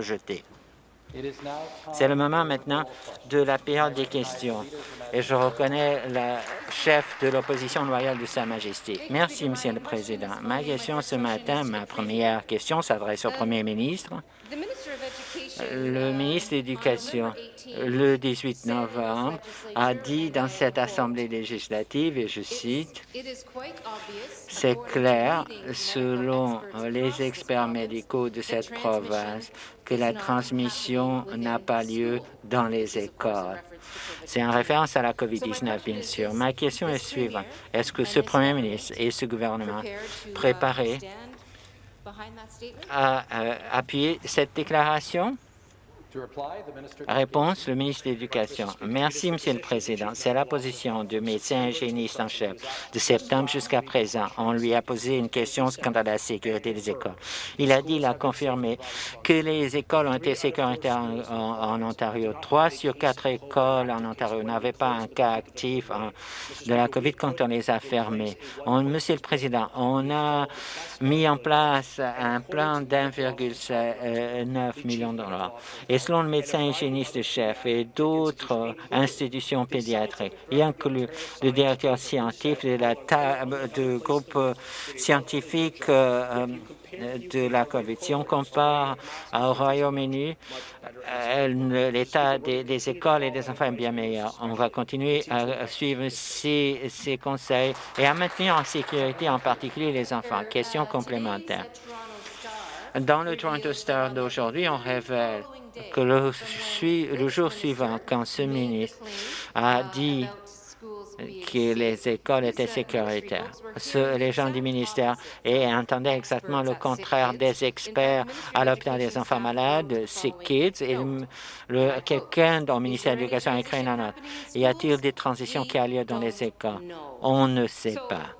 rejeté. C'est le moment maintenant de la période des questions. Et je reconnais la chef de l'opposition loyale de Sa Majesté. Merci, Monsieur le Président. Ma question ce matin, ma première question s'adresse au Premier ministre. Le ministre de l'Éducation, le 18 novembre, a dit dans cette Assemblée législative, et je cite, « C'est clair, selon les experts médicaux de cette province, que la transmission n'a pas lieu dans les écoles. » C'est en référence à la COVID-19, bien sûr. Ma question est suivante. Est-ce que ce Premier ministre et ce gouvernement préparés à euh, appuyer cette déclaration? Réponse, le ministre de l'Éducation. Merci, Monsieur le Président. C'est la position du médecin hygiéniste en chef. De septembre jusqu'à présent, on lui a posé une question quant à la sécurité des écoles. Il a dit, il a confirmé que les écoles ont été sécuritaires en, Ontario. Trois sur quatre écoles en Ontario n'avaient pas un cas actif de la COVID quand on les a fermées. Monsieur le Président, on a mis en place un plan d'1,9 million de dollars selon le médecin hygiéniste chef et d'autres institutions pédiatriques, y inclut le directeur scientifique de la de groupe scientifique euh, de la COVID. Si on compare au Royaume-Uni, euh, l'état des, écoles et des enfants est bien meilleur. On va continuer à suivre ces conseils et à maintenir en sécurité en particulier les enfants. Question complémentaire. Dans le Toronto Star d'aujourd'hui, on révèle que le, jour suivant, quand ce ministre a dit que les écoles étaient sécuritaires. les gens du ministère et entendaient exactement le contraire des experts à l'hôpital des enfants malades, ces kids, et quelqu'un dans le ministère de l'Éducation a écrit une note. Y a-t-il des transitions qui ont lieu dans les écoles? On ne sait pas.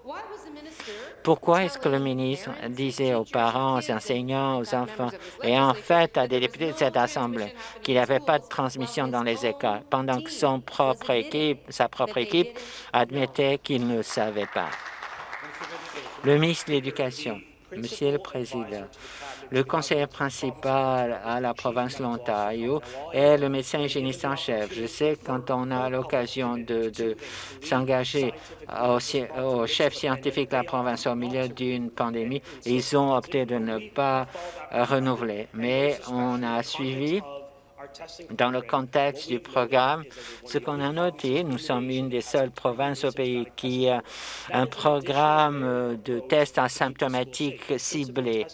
Pourquoi est-ce que le ministre disait aux parents, aux enseignants, aux enfants et en fait à des députés de cette Assemblée qu'il n'y avait pas de transmission dans les écoles, pendant que son propre équipe, sa propre équipe admettait qu'il ne savait pas? Le ministre de l'Éducation, Monsieur le Président, le conseiller principal à la province de l'Ontario est le médecin hygiéniste en chef. Je sais que quand on a l'occasion de, s'engager au, chef scientifique de la province au milieu d'une pandémie, ils ont opté de ne pas renouveler. Mais on a suivi dans le contexte du programme, ce qu'on a noté, nous sommes une des seules provinces au pays qui a un programme de tests asymptomatiques ciblés.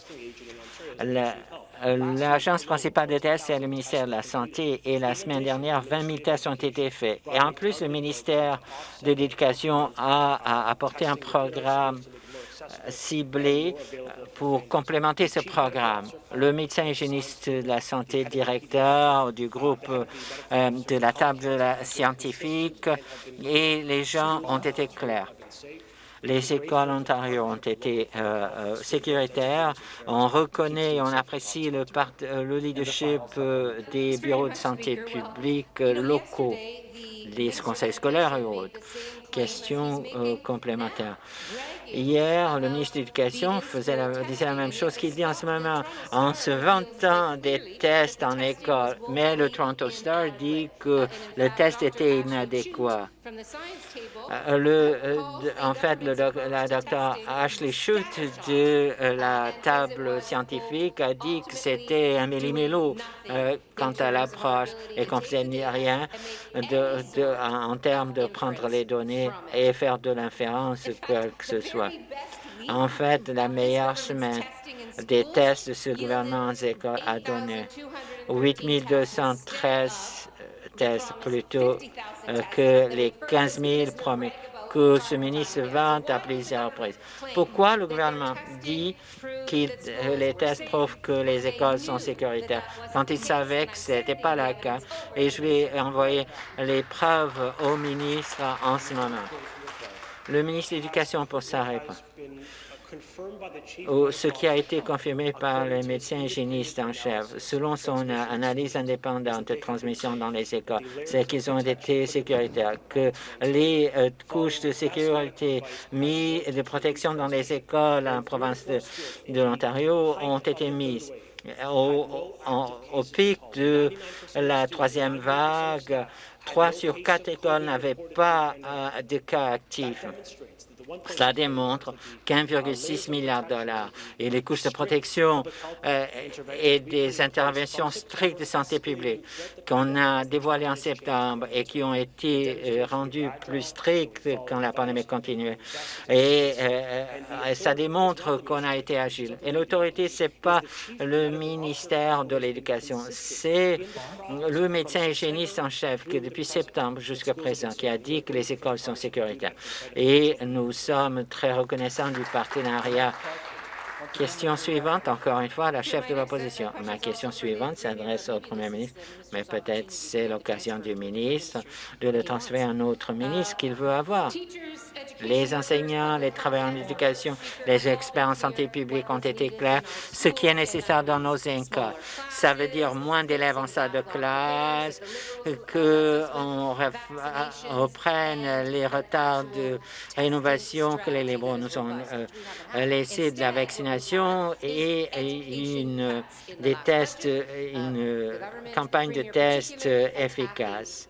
L'agence principale de tests, c'est le ministère de la Santé et la semaine dernière, 20 000 tests ont été faits. Et en plus, le ministère de l'Éducation a, apporté un programme ciblé pour complémenter ce programme. Le médecin hygiéniste de la santé, directeur du groupe euh, de la table scientifique et les gens ont été clairs. Les écoles Ontario ont été euh, euh, sécuritaires. On reconnaît et on apprécie le, euh, le leadership des bureaux de santé publics locaux, des conseils scolaires et autres. Question complémentaire. Hier, le ministre de l'Éducation disait la même chose qu'il dit en ce moment, en se vantant des tests en école. Mais le Toronto Star dit que le test était inadéquat. Euh, le, euh, en fait, le la docteur Ashley Schultz de euh, la table scientifique a dit que c'était un millimélo quant à l'approche et qu'on ne faisait rien de, en termes de prendre les données et faire de l'inférence, quoi que ce soit. En fait, la meilleure semaine des tests de ce gouvernement a donné 8213 plutôt que les 15 000 promis que ce ministre vante à plusieurs reprises. Pourquoi le gouvernement dit que euh, les tests prouvent que les écoles sont sécuritaires? Quand il savait que ce n'était pas le cas? Et je vais envoyer les preuves au ministre en ce moment. Le ministre de l'Éducation pour sa réponse ce qui a été confirmé par le médecin hygiéniste en chef. Selon son analyse indépendante de transmission dans les écoles, c'est qu'ils ont été sécuritaires, que les euh, couches de sécurité mises de protection dans les écoles en province de, de l'Ontario ont été mises Au, pic de la troisième vague, trois sur quatre écoles n'avaient pas euh, de cas actifs. Cela démontre qu'1,6 milliard de dollars et les couches de protection euh, et des interventions strictes de santé publique qu'on a dévoilées en septembre et qui ont été euh, rendues plus strictes quand la pandémie continuait. Et euh, ça démontre qu'on a été agile. Et l'autorité, c'est pas le ministère de l'Éducation, c'est le médecin hygiéniste en chef qui, depuis septembre jusqu'à présent, qui a dit que les écoles sont sécuritaires. Et nous sommes très reconnaissants du partenariat. Question suivante, encore une fois, la chef de l'opposition. Ma question suivante s'adresse au premier ministre, mais peut-être c'est l'occasion du ministre de le transférer à un autre ministre qu'il veut avoir. Les enseignants, les travailleurs en éducation, les experts en santé publique ont été clairs. Ce qui est nécessaire dans nos écoles, ça veut dire moins d'élèves en salle de classe, qu'on reprenne les retards de rénovation que les libéraux nous ont euh, laissés de la vaccination et une, des tests, une campagne de tests efficaces.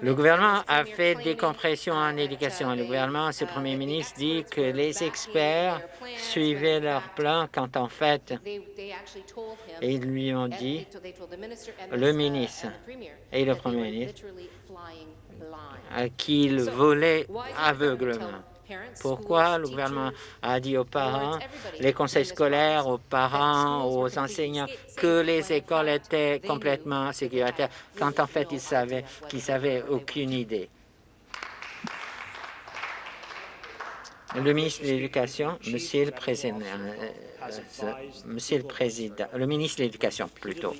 Le gouvernement a fait des compressions en éducation. Le gouvernement, ce premier ministre, dit que les experts suivaient leur plan quand en fait, ils lui ont dit, le ministre et le premier ministre, qu'ils volaient aveuglement. Pourquoi le gouvernement a dit aux parents, les conseils scolaires, aux parents, aux enseignants, que les écoles étaient complètement sécuritaires, quand en fait ils savaient qu'ils n'avaient aucune idée? Le ministre de l'Éducation, Monsieur le Président, euh, euh, Monsieur le Président, le ministre de l'Éducation plutôt,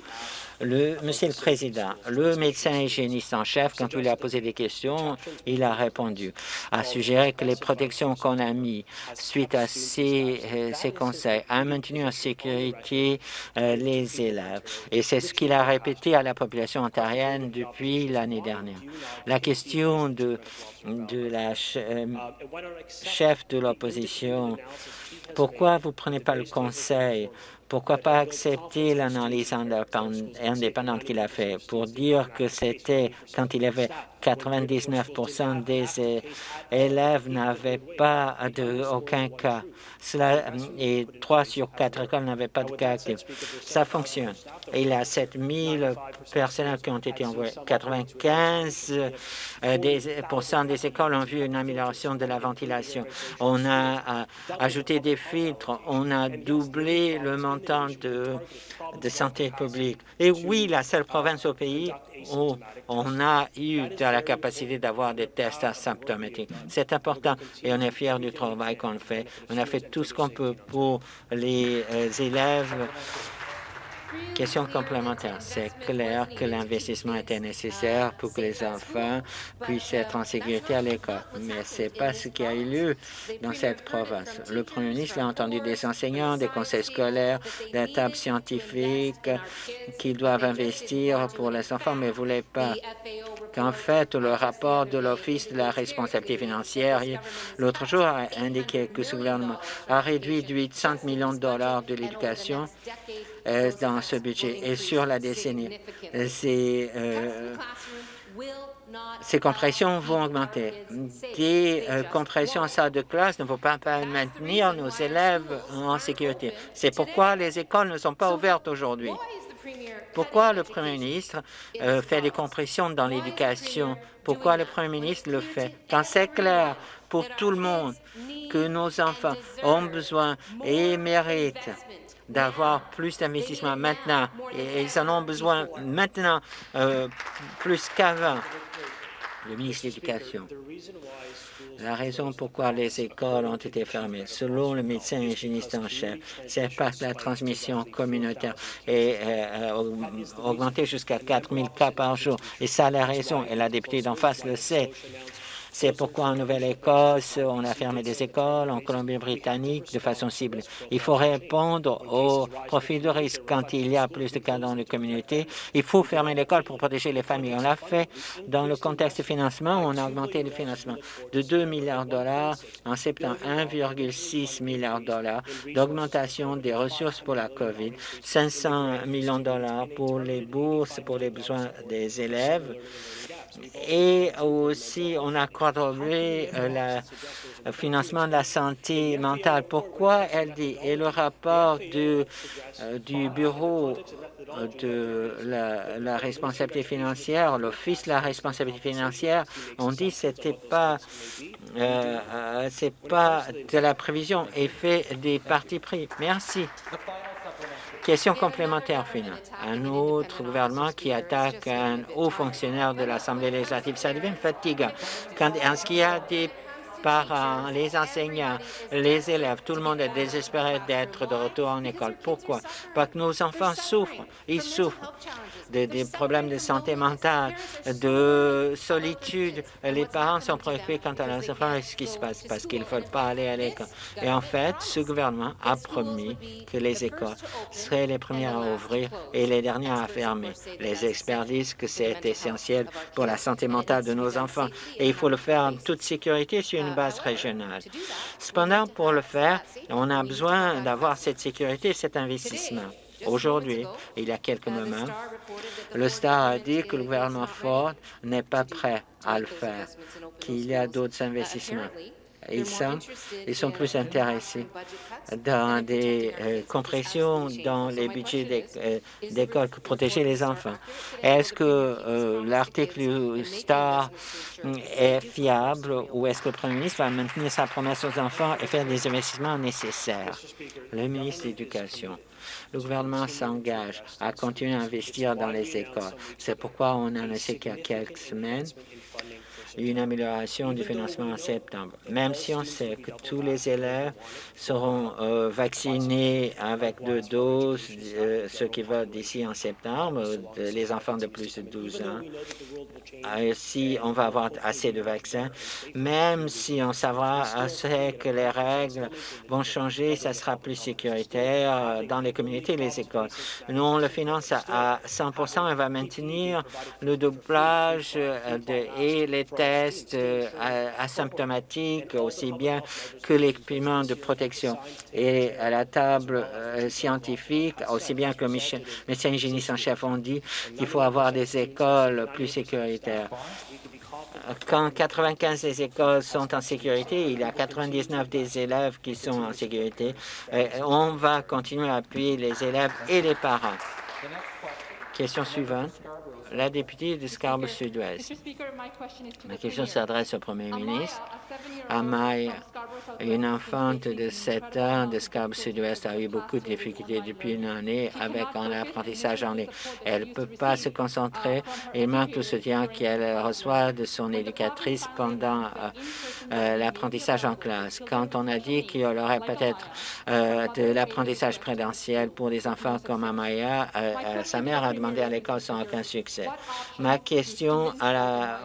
Monsieur le Président, le médecin hygiéniste en chef, quand il a posé des questions, il a répondu, a suggéré que les protections qu'on a mises suite à ces, euh, conseils a maintenu en sécurité euh, les élèves. Et c'est ce qu'il a répété à la population ontarienne depuis l'année dernière. La question de, de la euh, chef de l'opposition, pourquoi vous ne prenez pas le conseil pourquoi pas accepter l'analyse indépendante qu'il a fait? Pour dire que c'était quand il avait 99% des élèves n'avaient pas de aucun cas. Cela, et 3 sur 4 écoles n'avaient pas de cas Ça fonctionne. il y a 7000 personnes qui ont été envoyées. 95 euh, des, des écoles ont vu une amélioration de la ventilation. On a euh, ajouté des filtres. On a doublé le montant de, de santé publique. Et oui, la seule province au pays où on a eu la capacité d'avoir des tests asymptomatiques. C'est important et on est fiers du travail qu'on fait. On a fait tout ce qu'on peut pour les euh, élèves Question complémentaire. C'est clair que l'investissement était nécessaire pour que les enfants puissent être en sécurité à l'école, mais ce n'est pas ce qui a eu lieu dans cette province. Le premier ministre a entendu des enseignants, des conseils scolaires, des tables scientifiques qui doivent investir pour les enfants, mais ne voulaient pas qu'en fait, le rapport de l'Office de la responsabilité financière l'autre jour a indiqué que ce gouvernement a réduit de 800 millions de dollars de l'éducation dans ce budget et sur la décennie. Euh, ces, euh, ces compressions vont augmenter. Des compressions en salle de classe ne vont pas maintenir nos élèves en sécurité. C'est pourquoi les écoles ne sont pas ouvertes aujourd'hui. Pourquoi le Premier ministre fait des compressions dans l'éducation? Pourquoi le Premier ministre le fait? Quand c'est clair pour tout le monde que nos enfants ont besoin et méritent d'avoir plus d'investissement maintenant et ils en ont besoin maintenant euh, plus qu'avant. Le ministre de l'Éducation. La raison pourquoi les écoles ont été fermées, selon le médecin hygiéniste en chef, c'est parce que la transmission communautaire est euh, euh, augmentée jusqu'à 4 000 cas par jour. Et ça, la raison, et la députée d'en face le sait, C'est pourquoi en Nouvelle-Écosse, on a fermé des écoles, en Colombie-Britannique, de façon ciblée. Il faut répondre au profil de risque. Quand il y a plus de cas dans les communautés, il faut fermer l'école pour protéger les familles. On l'a fait dans le contexte de financement. On a augmenté le financement de 2 milliards de dollars en septembre, 1,6 milliard de dollars d'augmentation des ressources pour la COVID, 500 millions de dollars pour les bourses pour les besoins des élèves et aussi on a quadruplé euh, le financement de la santé mentale. Pourquoi elle dit et le rapport du, euh, du bureau de la, responsabilité financière, l'Office de la responsabilité financière, on dit que c'était pas, euh, pas de la prévision et fait des partis pris. Merci. Question complémentaire finale. Un autre gouvernement qui attaque un haut fonctionnaire de l'Assemblée législative, ça devient fatigant. Quand, ce qu'il y a des parents, les enseignants, les élèves, tout le monde est désespéré d'être de retour en école. Pourquoi? Parce que nos enfants souffrent. Ils souffrent des problèmes de santé mentale, de solitude. Les parents sont préoccupés quant à leurs enfants et ce qui se passe parce qu'ils ne veulent pas aller à l'école. Et en fait, ce gouvernement a promis que les écoles seraient les premières à ouvrir et les dernières à fermer. Les experts disent que c'est essentiel pour la santé mentale de nos enfants et il faut le faire en toute sécurité base régionale. Cependant, pour le faire, on a besoin d'avoir cette sécurité, cet investissement. Aujourd'hui, il y a quelques moments, le Star a dit que le gouvernement Ford n'est pas prêt à le faire, qu'il y a d'autres investissements. Ils sont, ils sont plus intéressés dans des euh, compressions dans les budgets euh, d'école que protéger les enfants. Est-ce que euh, l'article STAR est fiable ou est-ce que le Premier ministre va maintenir sa promesse aux enfants et faire des investissements nécessaires? Le ministre de l'Éducation. Le gouvernement s'engage à continuer à investir dans les écoles. C'est pourquoi on a annoncé qu'il y a quelques semaines une amélioration du financement en septembre. Même si on sait que tous les élèves seront euh, vaccinés avec deux doses, euh, ceux qui veulent d'ici en septembre, les enfants de plus de 12 ans, euh, si on va avoir assez de vaccins, même si on saura que les règles vont changer, ça sera plus sécuritaire dans les communautés et les écoles. Nous, on le finance à 100 et va maintenir le doublage de, et les tests euh, asymptomatiques, aussi bien que l'équipement de protection. Et à la table euh, scientifique, aussi bien que le médecin hygiéniste en chef ont dit qu'il faut avoir des écoles plus sécuritaires quand 95 des écoles sont en sécurité, il y a 99 des élèves qui sont en sécurité. on va continuer à appuyer les élèves et les parents. Question suivante la députée de Scarborough Sud-Ouest. Ma question s'adresse au Premier ministre. Amaya, une enfante de 7 ans de Scarborough Sud-Ouest, a eu beaucoup de difficultés depuis une année avec un apprentissage en ligne. Elle ne peut pas se concentrer et manque le soutien qu'elle reçoit de son éducatrice pendant euh, euh, l'apprentissage en classe. Quand on a dit qu'il y aurait peut-être euh, de l'apprentissage présentiel pour des enfants comme Amaya, sa mère a demandé à l'école sans aucun succès. Ma question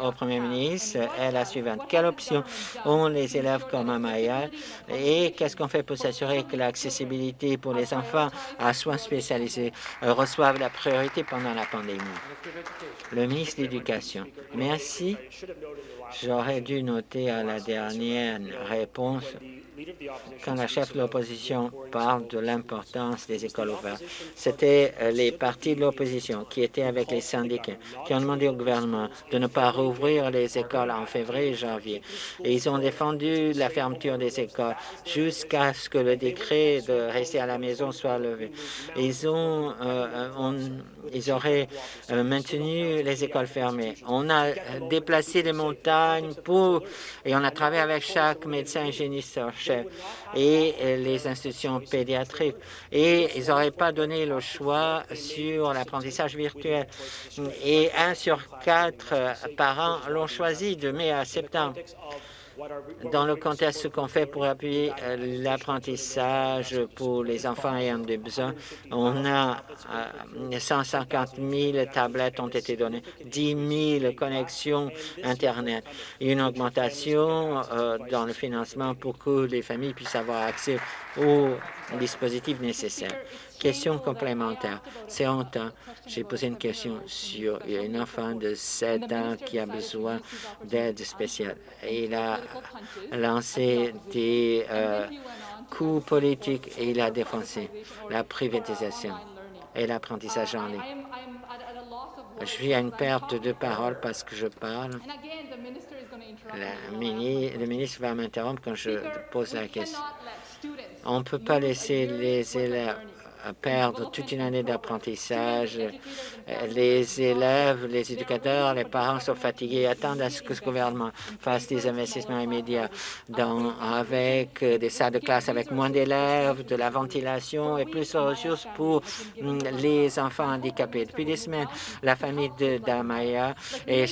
au Premier ministre est la suivante. Quelle option ont les élèves comme Amaya et qu'est-ce qu'on fait pour s'assurer que l'accessibilité pour les enfants à soins spécialisés reçoivent la priorité pendant la pandémie? Le ministre de l'Éducation. Merci. J'aurais dû noter à la dernière réponse quand la chef de l'opposition parle de l'importance des écoles ouvertes. C'était euh, les partis de l'opposition qui étaient avec les syndicats, qui ont demandé au gouvernement de ne pas rouvrir les écoles en février et janvier. Et ils ont défendu la fermeture des écoles jusqu'à ce que le décret de rester à la maison soit levé. Ils, ont, euh, ils auraient euh, maintenu les écoles fermées. On a déplacé les montagnes pour, et on a travaillé avec chaque médecin hygiéniste et les institutions pédiatriques. Et ils n'auraient pas donné le choix sur l'apprentissage virtuel. Et un sur quatre parents l'ont choisi de mai à septembre. Dans le contexte, ce qu'on fait pour appuyer euh, l'apprentissage pour les enfants ayant des besoins, on a 150 euh, 000 tablettes ont été données, 10 000 connexions Internet, une augmentation euh, dans le financement pour que les familles puissent avoir accès aux dispositifs nécessaires. Question complémentaire. C'est honteux. J'ai posé une question sur une enfant de 7 ans qui a besoin d'aide spéciale. Il a lancé des euh, coups politiques et il a défoncé la privatisation et l'apprentissage en ligne. Je suis à une perte de parole parce que je parle. le ministre va m'interrompre quand je pose la question. On ne peut pas laisser les élèves perdre toute une année d'apprentissage. Les élèves, les éducateurs, les parents sont fatigués, attendent à ce que ce gouvernement fasse des investissements immédiats dans, avec des salles de classe avec moins d'élèves, de la ventilation et plus de ressources pour mm, les enfants handicapés. Depuis des semaines, la famille d'Amaya euh,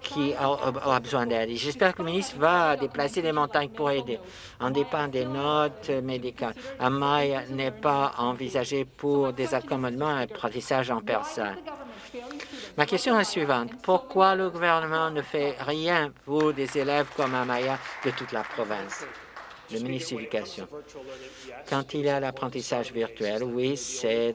qui a, besoin d'aide. J'espère que le ministre va déplacer des montagnes pour aider. On dépend des notes médicales. Amaya n'est pas envisagé pour des accommodements et apprentissage en personne. Ma question est suivante. Pourquoi le gouvernement ne fait rien pour des élèves comme Amaya de toute la province? De l'Éducation. Quand il y a l'apprentissage virtuel, oui, c'est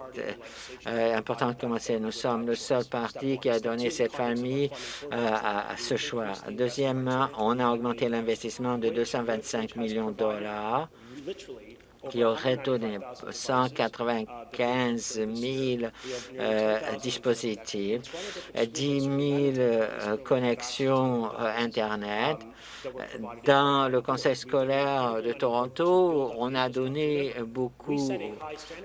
euh, important de commencer. Nous sommes le seul parti qui a donné cette famille euh, à, ce choix. Deuxièmement, on a augmenté l'investissement de 225 millions de dollars qui aurait donné 195 000 euh, dispositifs, 10 000 euh, connexions euh, Internet. Dans le conseil scolaire de Toronto, on a donné beaucoup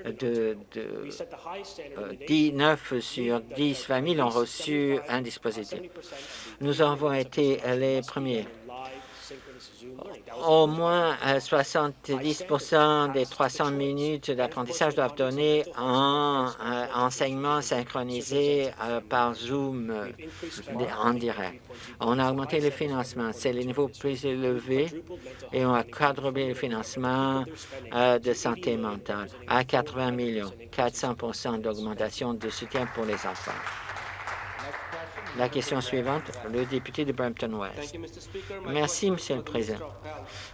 de, de 9 sur 10 familles ont reçu un dispositif. Nous avons été les premiers au moins 70% euh, des 300 minutes d'apprentissage doivent donner en euh, enseignement synchronisé euh, par Zoom en direct. On a augmenté le financement. C'est le niveau plus élevé et on a quadruplé le financement de santé mentale à 80 millions, 400% d'augmentation de soutien pour les enfants. La question suivante, le député de Brampton-West. Merci, Monsieur le Président.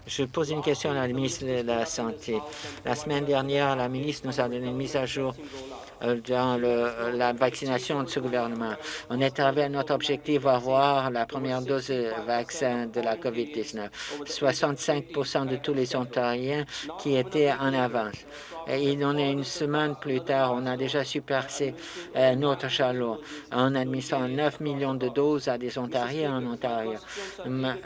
Je pose une question à la ministre de la Santé. La semaine dernière, la ministre nous a donné une mise à jour euh, dans la vaccination de ce gouvernement. On est arrivé à notre objectif avoir la première dose de vaccin de la COVID-19. 65% de tous les Ontariens qui étaient en avance. Et il en est une semaine plus tard, on a déjà surpassé euh, notre chalot en administrant 9 millions de doses à des Ontariens en Ontario.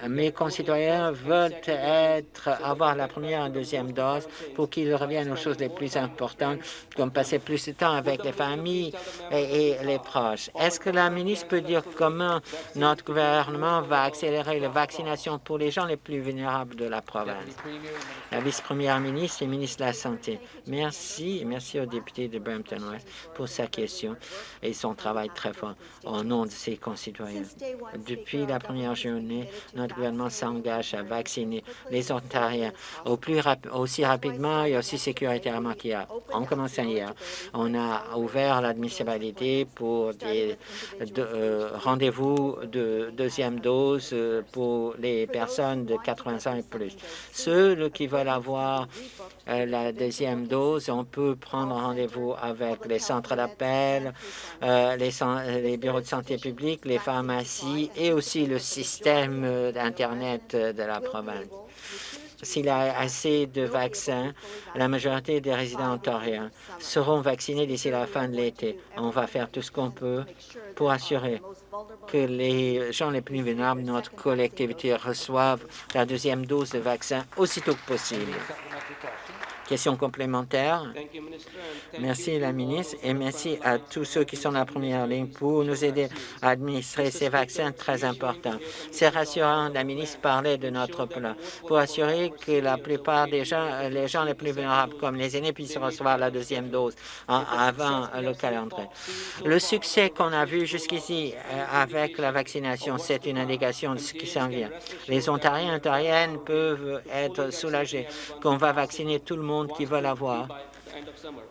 mes concitoyens veulent être, avoir la première et deuxième dose pour qu'ils reviennent aux choses les plus importantes, comme passer plus de temps avec les familles et, les proches. Est-ce que la ministre peut dire comment notre gouvernement va accélérer la vaccination pour les gens les plus vulnérables de la province? La vice-première ministre et ministre de la Santé. Merci, merci au député de Brampton-West pour sa question et son travail très fort au nom de ses concitoyens. Depuis la première journée, notre gouvernement s'engage à vacciner les Ontariens au plus aussi rapidement et aussi sécuritairement a. En commençant hier, on a ouvert l'admissibilité pour des euh, rendez-vous de deuxième dose euh, pour les personnes de 80 ans et plus. Ceux qui veulent avoir la deuxième dose, on peut prendre rendez-vous avec les centres d'appel, euh, les, les, bureaux de santé publique, les pharmacies et aussi le système d'Internet de la province. S'il y a assez de vaccins, la majorité des résidents ontariens seront vaccinés d'ici la fin de l'été. On va faire tout ce qu'on peut pour assurer que les gens les plus vulnérables de notre collectivité reçoivent la deuxième dose de vaccin aussitôt que possible. Question complémentaire. Merci la ministre et merci à tous ceux qui sont dans la première ligne pour nous aider à administrer ces vaccins très importants. C'est rassurant, la ministre parlait de notre plan pour assurer que la plupart des gens, les gens les plus vulnérables comme les aînés puissent recevoir la deuxième dose avant le calendrier. Le succès qu'on a vu jusqu'ici euh, avec la vaccination, c'est une indication de ce qui s'en vient. Les Ontariens et Ontariennes peuvent être soulagés qu'on va vacciner tout le monde qui veut l'avoir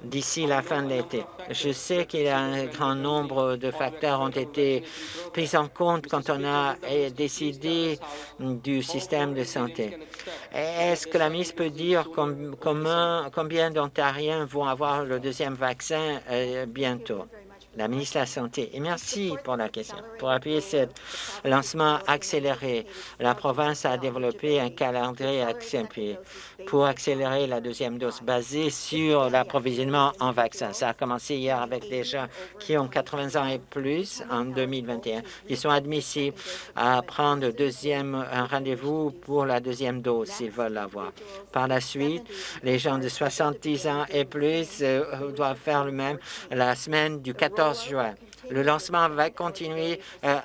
d'ici la fin de l'été. Je sais qu'il y a un grand nombre de facteurs ont été pris en compte quand on a décidé du système de santé. Est-ce que la ministre peut dire combien d'Ontariens vont avoir le deuxième vaccin euh, bientôt? La ministre de la Santé. Et merci pour la question. Pour appuyer ce lancement accéléré, la province a développé un calendrier accéléré pour accélérer la deuxième dose basée sur l'approvisionnement en vaccins. Ça a commencé hier avec des gens qui ont 80 ans et plus en 2021. Ils sont admissibles à prendre deuxième, un rendez-vous pour la deuxième dose s'ils veulent l'avoir. Par la suite, les gens de 70 ans et plus euh, doivent faire le même la semaine du 14 juin. Le lancement va continuer euh,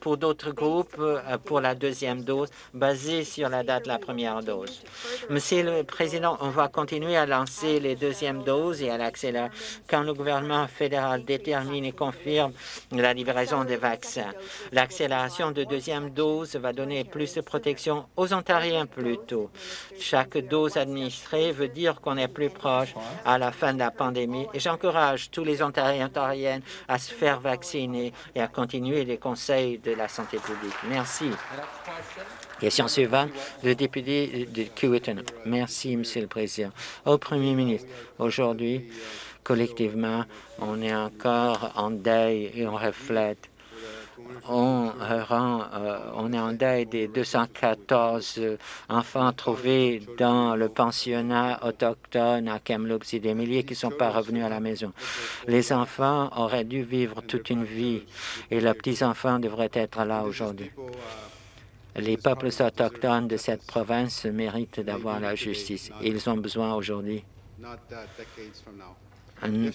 pour d'autres groupes euh, pour la deuxième dose, basée sur la date de la première dose. Monsieur le Président, on va continuer à lancer les deuxièmes doses et à l'accélérer quand le gouvernement fédéral détermine et confirme la livraison des vaccins. L'accélération de deuxième dose va donner plus de protection aux Ontariens plus tôt. Chaque dose administrée veut dire qu'on est plus proche à la fin de la pandémie et j'encourage tous les Ontariens et Ontariennes à se faire vacciner et à continuer les conseils de la santé publique. Merci. Question suivante, le député de Kiwiton. Merci, Monsieur le Président. Au Premier ministre, aujourd'hui, collectivement, on est encore en deuil et on reflète on, rend, euh, on est en deuil des 214 enfants trouvés dans le pensionnat autochtone à Kamloops et des milliers qui ne sont pas revenus à la maison. Les enfants auraient dû vivre toute une vie et leurs petits-enfants devraient être là aujourd'hui. Les peuples autochtones de cette province méritent d'avoir la justice. Ils ont besoin aujourd'hui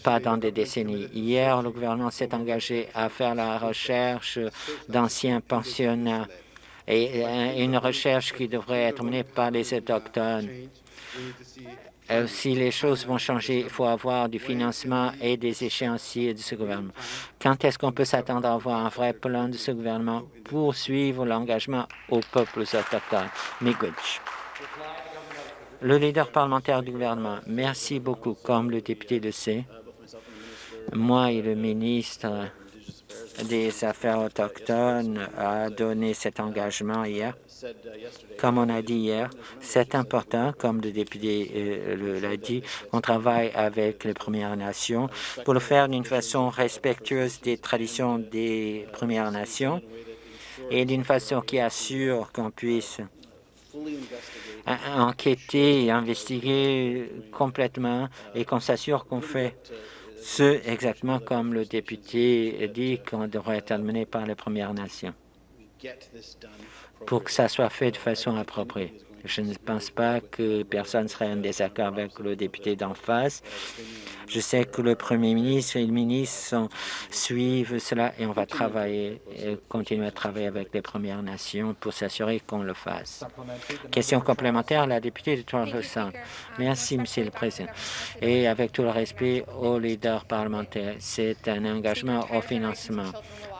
pas dans des décennies. Hier, le gouvernement s'est engagé à faire la recherche d'anciens pensionnats et euh, une recherche qui devrait être menée par les Autochtones. Euh, si les choses vont changer, il faut avoir du financement et des échéanciers de ce gouvernement. Quand est-ce qu'on peut s'attendre à avoir un vrai plan de ce gouvernement pour suivre l'engagement aux peuples autochtones? Miigwech. Le leader parlementaire du gouvernement, merci beaucoup. Comme le député le sait, moi et le ministre des Affaires autochtones a donné cet engagement hier. Comme on a dit hier, c'est important, comme le député euh, l'a dit, on travaille avec les Premières Nations pour le faire d'une façon respectueuse des traditions des Premières Nations et d'une façon qui assure qu'on puisse enquêter et investiguer complètement et qu'on s'assure qu'on fait ce exactement comme le député dit qu'on devrait être mené par les Premières Nations pour que ça soit fait de façon appropriée. Je ne pense pas que personne serait en désaccord avec le député d'en face. Je sais que le Premier ministre et le ministre suivent cela et on va travailler, et continuer à travailler avec les Premières Nations pour s'assurer qu'on le fasse. Question complémentaire, la députée de toronto Merci, Monsieur le Président. Et avec tout le respect aux leaders parlementaires, c'est un engagement au financement.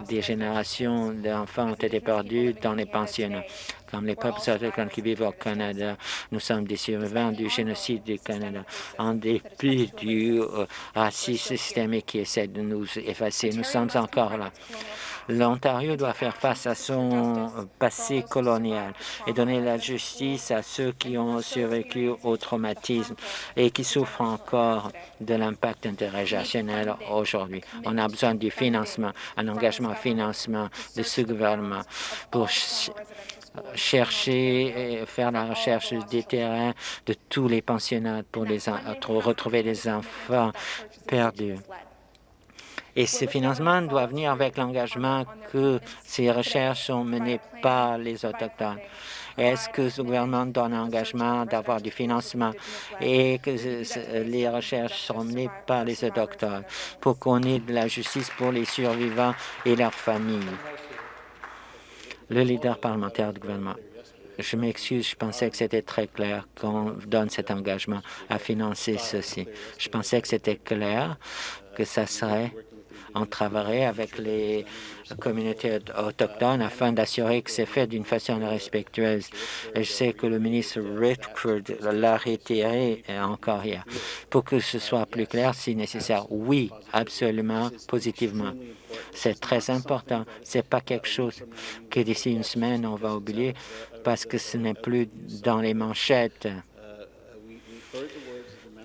Des générations d'enfants ont été perdus dans les pensionnats comme les peuples autochtones qui vivent au Canada. Nous sommes des survivants du génocide du Canada. En dépit du euh, racisme systémique qui essaie de nous effacer, nous sommes encore là. L'Ontario doit faire face à son passé colonial et donner la justice à ceux qui ont survécu au traumatisme et qui souffrent encore de l'impact intergénérationnel aujourd'hui. On a besoin du financement, un engagement financement de ce gouvernement pour chercher et faire la recherche des terrains de tous les pensionnats pour les retrouver les enfants perdus. Et ce financement doit venir avec l'engagement que ces recherches sont menées par les Autochtones. Est-ce que ce gouvernement donne l'engagement d'avoir du financement et que les recherches seront menées par les Autochtones pour qu'on ait de la justice pour les survivants et leurs familles? Le leader parlementaire du gouvernement. Je m'excuse, je pensais que c'était très clair qu'on donne cet engagement à financer ceci. Je pensais que c'était clair que ça serait on travaillerait avec les communautés autochtones afin d'assurer que c'est fait d'une façon respectueuse. Et je sais que le ministre Richford l'a réitéré encore hier. Pour que ce soit plus clair, si nécessaire, oui, absolument, positivement. C'est très important. C'est pas quelque chose que d'ici une semaine, on va oublier parce que ce n'est plus dans les manchettes.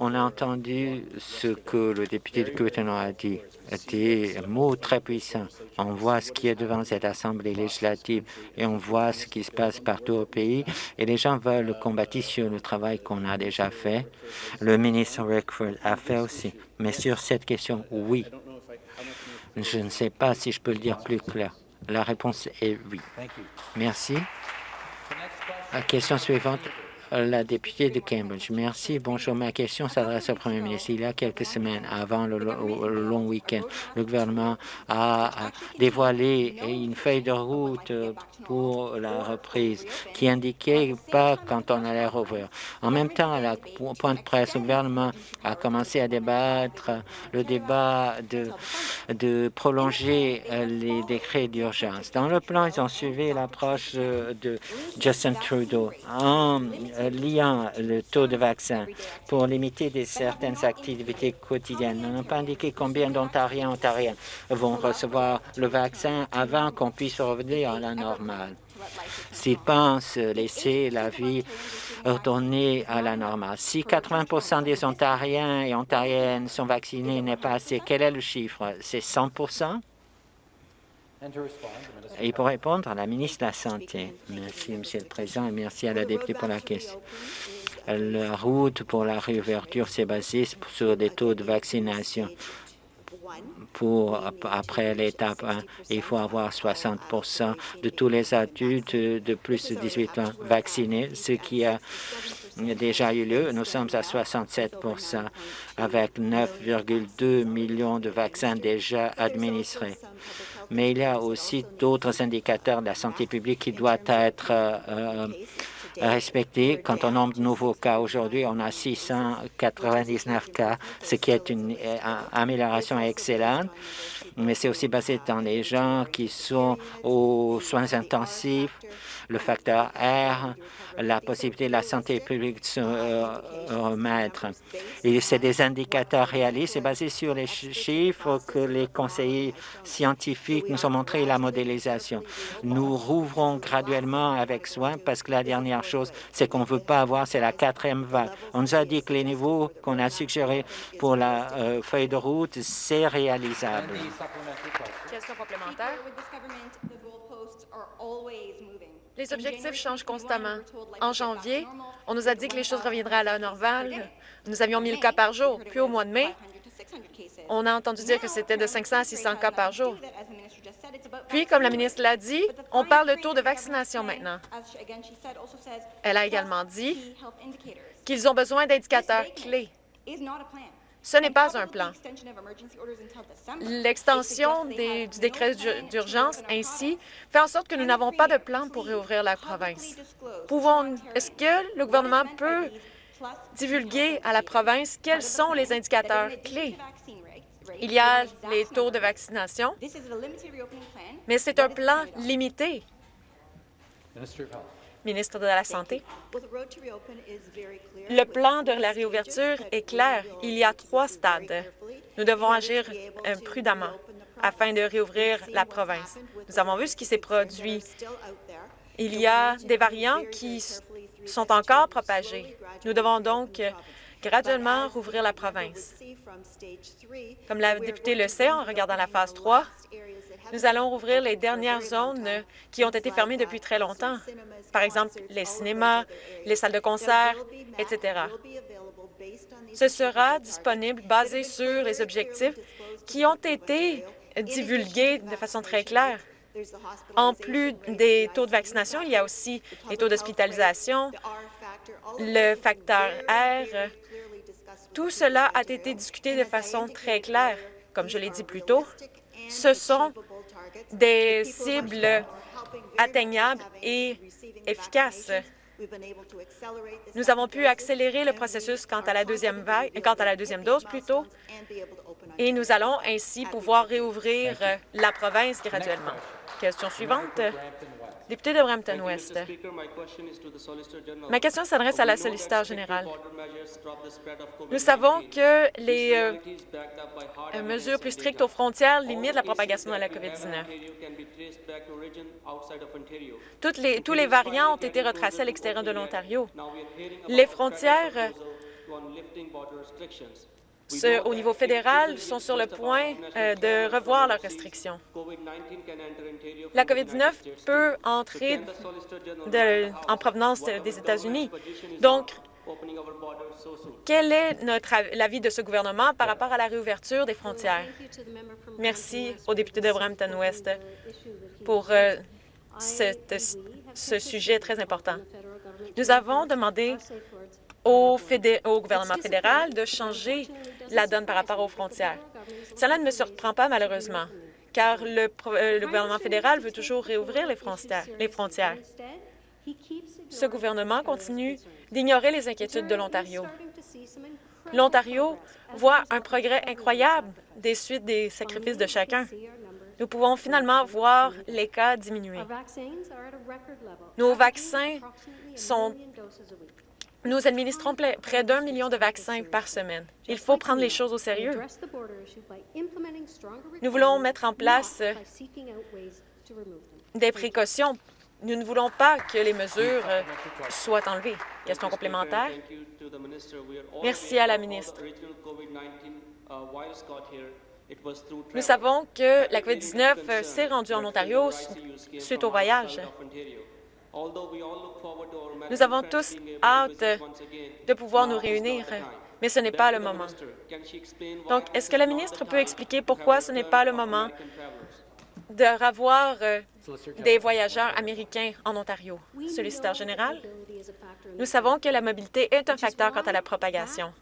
On a entendu ce que le député de Curtin a dit des mots très puissants. On voit ce qui est devant cette Assemblée législative et on voit ce qui se passe partout au pays et les gens veulent combattre sur le travail qu'on a déjà fait. Le ministre Rickford a fait aussi. Mais sur cette question, oui. Je ne sais pas si je peux le dire plus clair. La réponse est oui. Merci. La question suivante, la députée de Cambridge. Merci. Bonjour. Ma question s'adresse au Premier ministre. Il y a quelques semaines, avant le, long week-end, le gouvernement a dévoilé une feuille de route pour la reprise qui indiquait pas quand on allait rouvrir. En même temps, à la point de presse, le gouvernement a commencé à débattre le débat de, prolonger les décrets d'urgence. Dans le plan, ils ont suivi l'approche de Justin Trudeau en liant le taux de vaccin pour limiter des certaines activités quotidiennes. On n'a pas indiqué combien d'Ontariens Ontariens vont recevoir le vaccin avant qu'on puisse revenir à la normale. S'ils pensent laisser la vie retourner à la normale. Si 80 des Ontariens et Ontariennes sont vaccinés n'est pas assez, quel est le chiffre? C'est 100 et pour répondre à la ministre de la Santé, merci, Monsieur le Président, et merci à la députée pour la question. La route pour la réouverture s'est basée sur des taux de vaccination. Pour, après l'étape 1, il faut avoir 60% de tous les adultes de plus de 18 ans vaccinés, ce qui a déjà eu lieu. Nous sommes à 67% avec 9,2 millions de vaccins déjà administrés mais il y a aussi d'autres indicateurs de la santé publique qui doivent être euh, respectés. Quant au nombre de nouveaux cas, aujourd'hui, on a 699 cas, ce qui est une euh, amélioration excellente, mais c'est aussi basé dans les gens qui sont aux soins intensifs, le facteur R, la possibilité de la santé publique de se euh, remettre. Et c'est des indicateurs réalistes et basés sur les chiffres que les conseillers scientifiques nous ont montré la modélisation. Nous rouvrons graduellement avec soin parce que la dernière chose, c'est qu'on ne veut pas avoir, c'est la quatrième vague. On nous a dit que les niveaux qu'on a suggérés pour la euh, feuille de route, c'est réalisable. Question complémentaire. Les objectifs changent constamment. En janvier, on nous a dit que les choses reviendraient à la normale. Nous avions 1000 cas par jour. Puis au mois de mai, on a entendu dire que c'était de 500 à 600 cas par jour. Puis, comme la ministre l'a dit, on parle de taux de vaccination maintenant. Elle a également dit qu'ils ont besoin d'indicateurs clés. Ce n'est pas un plan. L'extension du décret d'urgence ainsi fait en sorte que nous n'avons pas de plan pour réouvrir la province. Est-ce que le gouvernement peut divulguer à la province quels sont les indicateurs clés? Il y a les taux de vaccination, mais c'est un plan limité ministre de la Santé. Le plan de la réouverture est clair. Il y a trois stades. Nous devons agir euh, prudemment afin de réouvrir la province. Nous avons vu ce qui s'est produit. Il y a des variants qui sont encore propagés. Nous devons donc graduellement rouvrir la province. Comme la députée le sait, en regardant la phase 3, nous allons rouvrir les dernières zones qui ont été fermées depuis très longtemps, par exemple les cinémas, les salles de concert, etc. Ce sera disponible basé sur les objectifs qui ont été divulgués de façon très claire. En plus des taux de vaccination, il y a aussi les taux d'hospitalisation, le facteur R. Tout cela a été discuté de façon très claire. Comme je l'ai dit plus tôt, ce sont des cibles atteignables et efficaces. Nous avons pu accélérer le processus quant à la deuxième vague, quant à la deuxième dose plutôt, et nous allons ainsi pouvoir réouvrir la province graduellement. Question suivante. Député de Brampton-Ouest. Ma question s'adresse à la solliciteur générale. Nous savons que les euh, mesures plus strictes aux frontières limitent la propagation de la COVID-19. tous les variants ont été retracés à l'extérieur de l'Ontario. Les frontières au niveau fédéral sont sur le point euh, de revoir leurs restrictions. La COVID-19 peut entrer en provenance des États-Unis. Donc, quel est l'avis de ce gouvernement par rapport à la réouverture des frontières? Merci au député de Brampton-Ouest pour euh, ce sujet très important. Nous avons demandé au, gouvernement fédéral de changer la donne par rapport aux frontières. Cela ne me surprend pas, malheureusement, car le, euh, gouvernement fédéral veut toujours réouvrir les frontières. Les frontières. Ce gouvernement continue d'ignorer les inquiétudes de l'Ontario. L'Ontario voit un progrès incroyable des suites des sacrifices de chacun. Nous pouvons finalement voir les cas diminuer. Nos vaccins sont nous administrons près d'un million de vaccins par semaine. Il faut prendre les choses au sérieux. Nous voulons mettre en place des précautions. Nous ne voulons pas que les mesures euh, soient enlevées. Question complémentaire. Merci à la ministre. Nous savons que la COVID-19 euh, s'est rendue en Ontario suite au voyage. Nous avons tous hâte de pouvoir nous réunir, mais ce n'est pas le moment. Donc, est-ce que la ministre peut expliquer pourquoi ce n'est pas le moment de revoir euh, des voyageurs américains en Ontario? Solliciteur général, nous savons que la mobilité est un facteur quant à la propagation.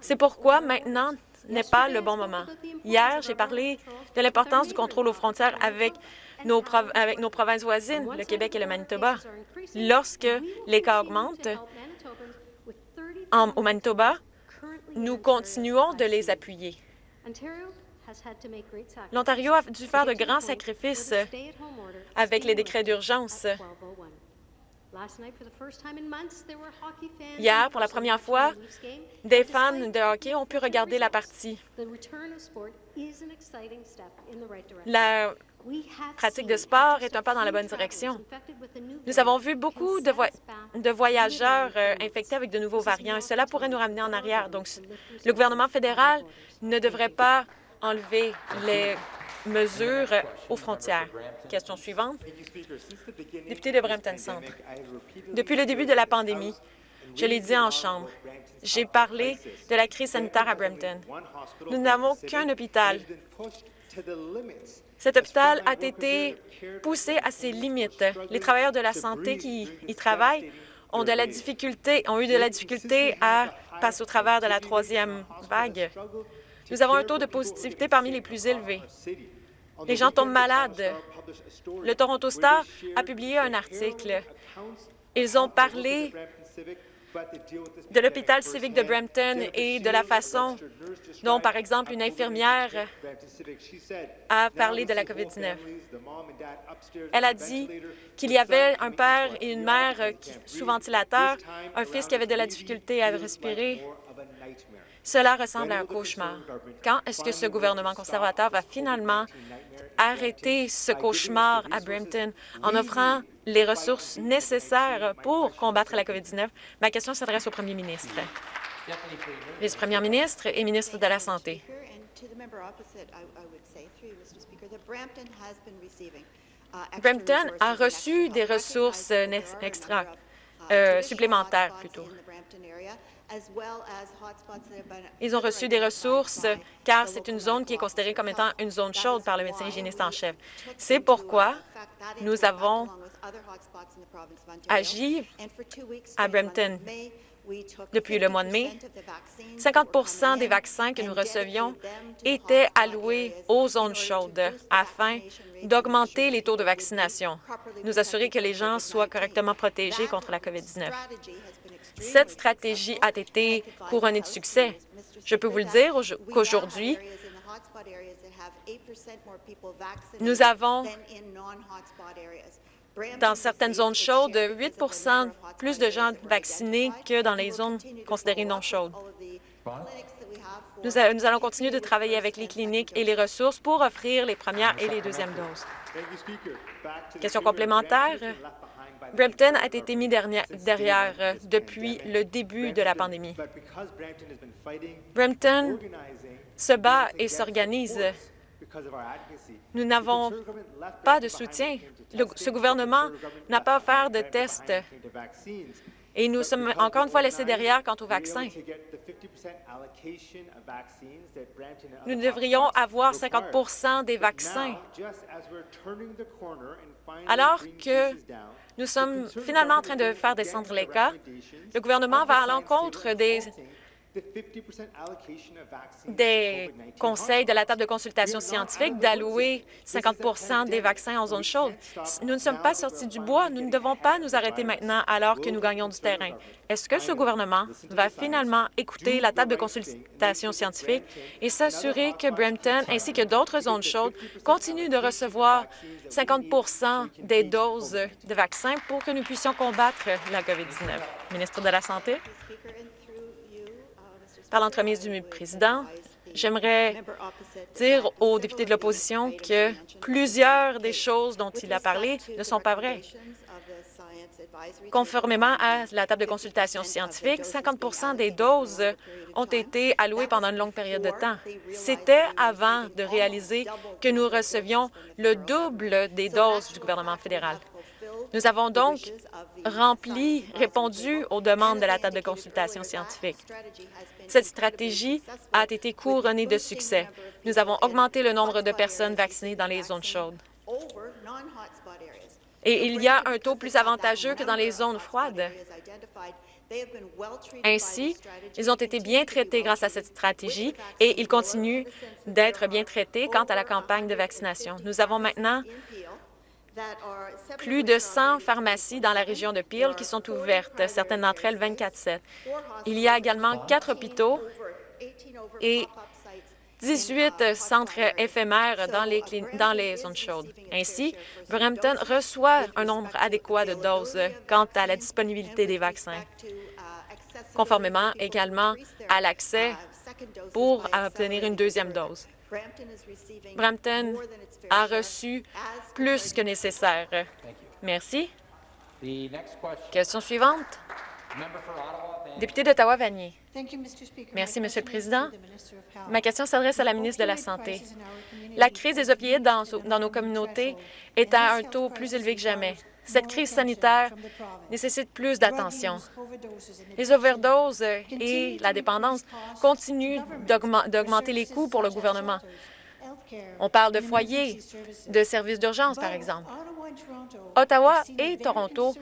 C'est pourquoi maintenant n'est pas le bon moment. Hier, j'ai parlé de l'importance du contrôle aux frontières avec nos, avec nos provinces voisines, le Québec et le Manitoba. Lorsque les cas augmentent au Manitoba, nous continuons de les appuyer. L'Ontario a dû faire de grands sacrifices avec les décrets d'urgence. Hier, pour la première fois, des fans de hockey ont pu regarder la partie. La pratique de sport est un pas dans la bonne direction. Nous avons vu beaucoup de, voyageurs euh, infectés avec de nouveaux variants et cela pourrait nous ramener en arrière. Donc, le gouvernement fédéral ne devrait pas enlever les mesures aux frontières. Question suivante. Député de Brampton Centre. Depuis le début de la pandémie, je l'ai dit en Chambre, j'ai parlé de la crise sanitaire à Brampton. Nous n'avons qu'un hôpital cet hôpital a été poussé à ses limites. Les travailleurs de la santé qui y travaillent ont, de la difficulté, ont eu de la difficulté à passer au travers de la troisième vague. Nous avons un taux de positivité parmi les plus élevés. Les gens tombent malades. Le Toronto Star a publié un article. Ils ont parlé de l'hôpital civique de Brampton et de la façon dont, par exemple, une infirmière a parlé de la COVID-19. Elle a dit qu'il y avait un père et une mère sous ventilateur, un fils qui avait de la difficulté à respirer. Cela ressemble à un cauchemar. Quand est-ce que ce gouvernement conservateur va finalement arrêter ce cauchemar à Brampton en offrant les ressources nécessaires pour combattre la COVID-19? Ma question s'adresse au premier ministre. Vice-première ministre et ministre de la Santé. Brampton a reçu des ressources extra. euh, supplémentaires plutôt. Ils ont reçu des ressources car c'est une zone qui est considérée comme étant une zone chaude par le médecin hygiéniste en chef. C'est pourquoi nous avons agi à Brampton depuis le mois de mai. 50% des vaccins que nous recevions étaient alloués aux zones chaudes afin d'augmenter les taux de vaccination, nous assurer que les gens soient correctement protégés contre la COVID-19. Cette stratégie a été couronnée de succès. Je peux vous le dire qu'aujourd'hui, nous avons dans certaines zones chaudes, 8% plus de gens vaccinés que dans les zones considérées non chaudes. Nous, allons continuer de travailler avec les cliniques et les ressources pour offrir les premières et les deuxièmes doses. Question complémentaire. Brampton a été mis derrière euh, depuis le début de la pandémie. Brampton se bat et s'organise. Nous n'avons pas de soutien. ce gouvernement n'a pas offert de tests et nous sommes encore une fois laissés derrière quant aux vaccins. Nous devrions avoir 50% des vaccins. Alors que nous sommes finalement en train de faire descendre les cas, le gouvernement va à l'encontre des des conseils de la table de consultation scientifique d'allouer 50% des vaccins en zone chaude. Nous ne sommes pas sortis du bois. Nous ne devons pas nous arrêter maintenant alors que nous gagnons du terrain. Est-ce que ce gouvernement va finalement écouter la table de consultation scientifique et s'assurer que Brampton ainsi que d'autres zones chaudes continuent de recevoir 50 des doses de vaccins pour que nous puissions combattre la COVID-19? Ministre de la Santé. Par l'entremise du président, j'aimerais dire aux députés de l'opposition que plusieurs des choses dont il a parlé ne sont pas vraies. Conformément à la table de consultation scientifique, 50% des doses ont été allouées pendant une longue période de temps. C'était avant de réaliser que nous recevions le double des doses du gouvernement fédéral. Nous avons donc rempli, répondu aux demandes de la table de consultation scientifique. Cette stratégie a été couronnée de succès. Nous avons augmenté le nombre de personnes vaccinées dans les zones chaudes. Et il y a un taux plus avantageux que dans les zones froides. Ainsi, ils ont été bien traités grâce à cette stratégie et ils continuent d'être bien traités quant à la campagne de vaccination. Nous avons maintenant plus de 100 pharmacies dans la région de Peel qui sont ouvertes, certaines d'entre elles 24-7. Il y a également quatre hôpitaux et 18 centres éphémères dans les, dans les zones chaudes. Ainsi, Brampton reçoit un nombre adéquat de doses quant à la disponibilité des vaccins, conformément également à l'accès pour obtenir une deuxième dose. Brampton a reçu plus que nécessaire. Merci. Question suivante. Député d'Ottawa-Vanier. Merci, Monsieur le Président. Ma question s'adresse à la ministre de la Santé. La crise des opioïdes dans, dans nos communautés est à un taux plus élevé que jamais. Cette crise sanitaire nécessite plus d'attention. Les overdoses et la dépendance continuent d'augmenter les coûts pour le gouvernement. On parle de foyers, de services d'urgence, par exemple. Ottawa et Toronto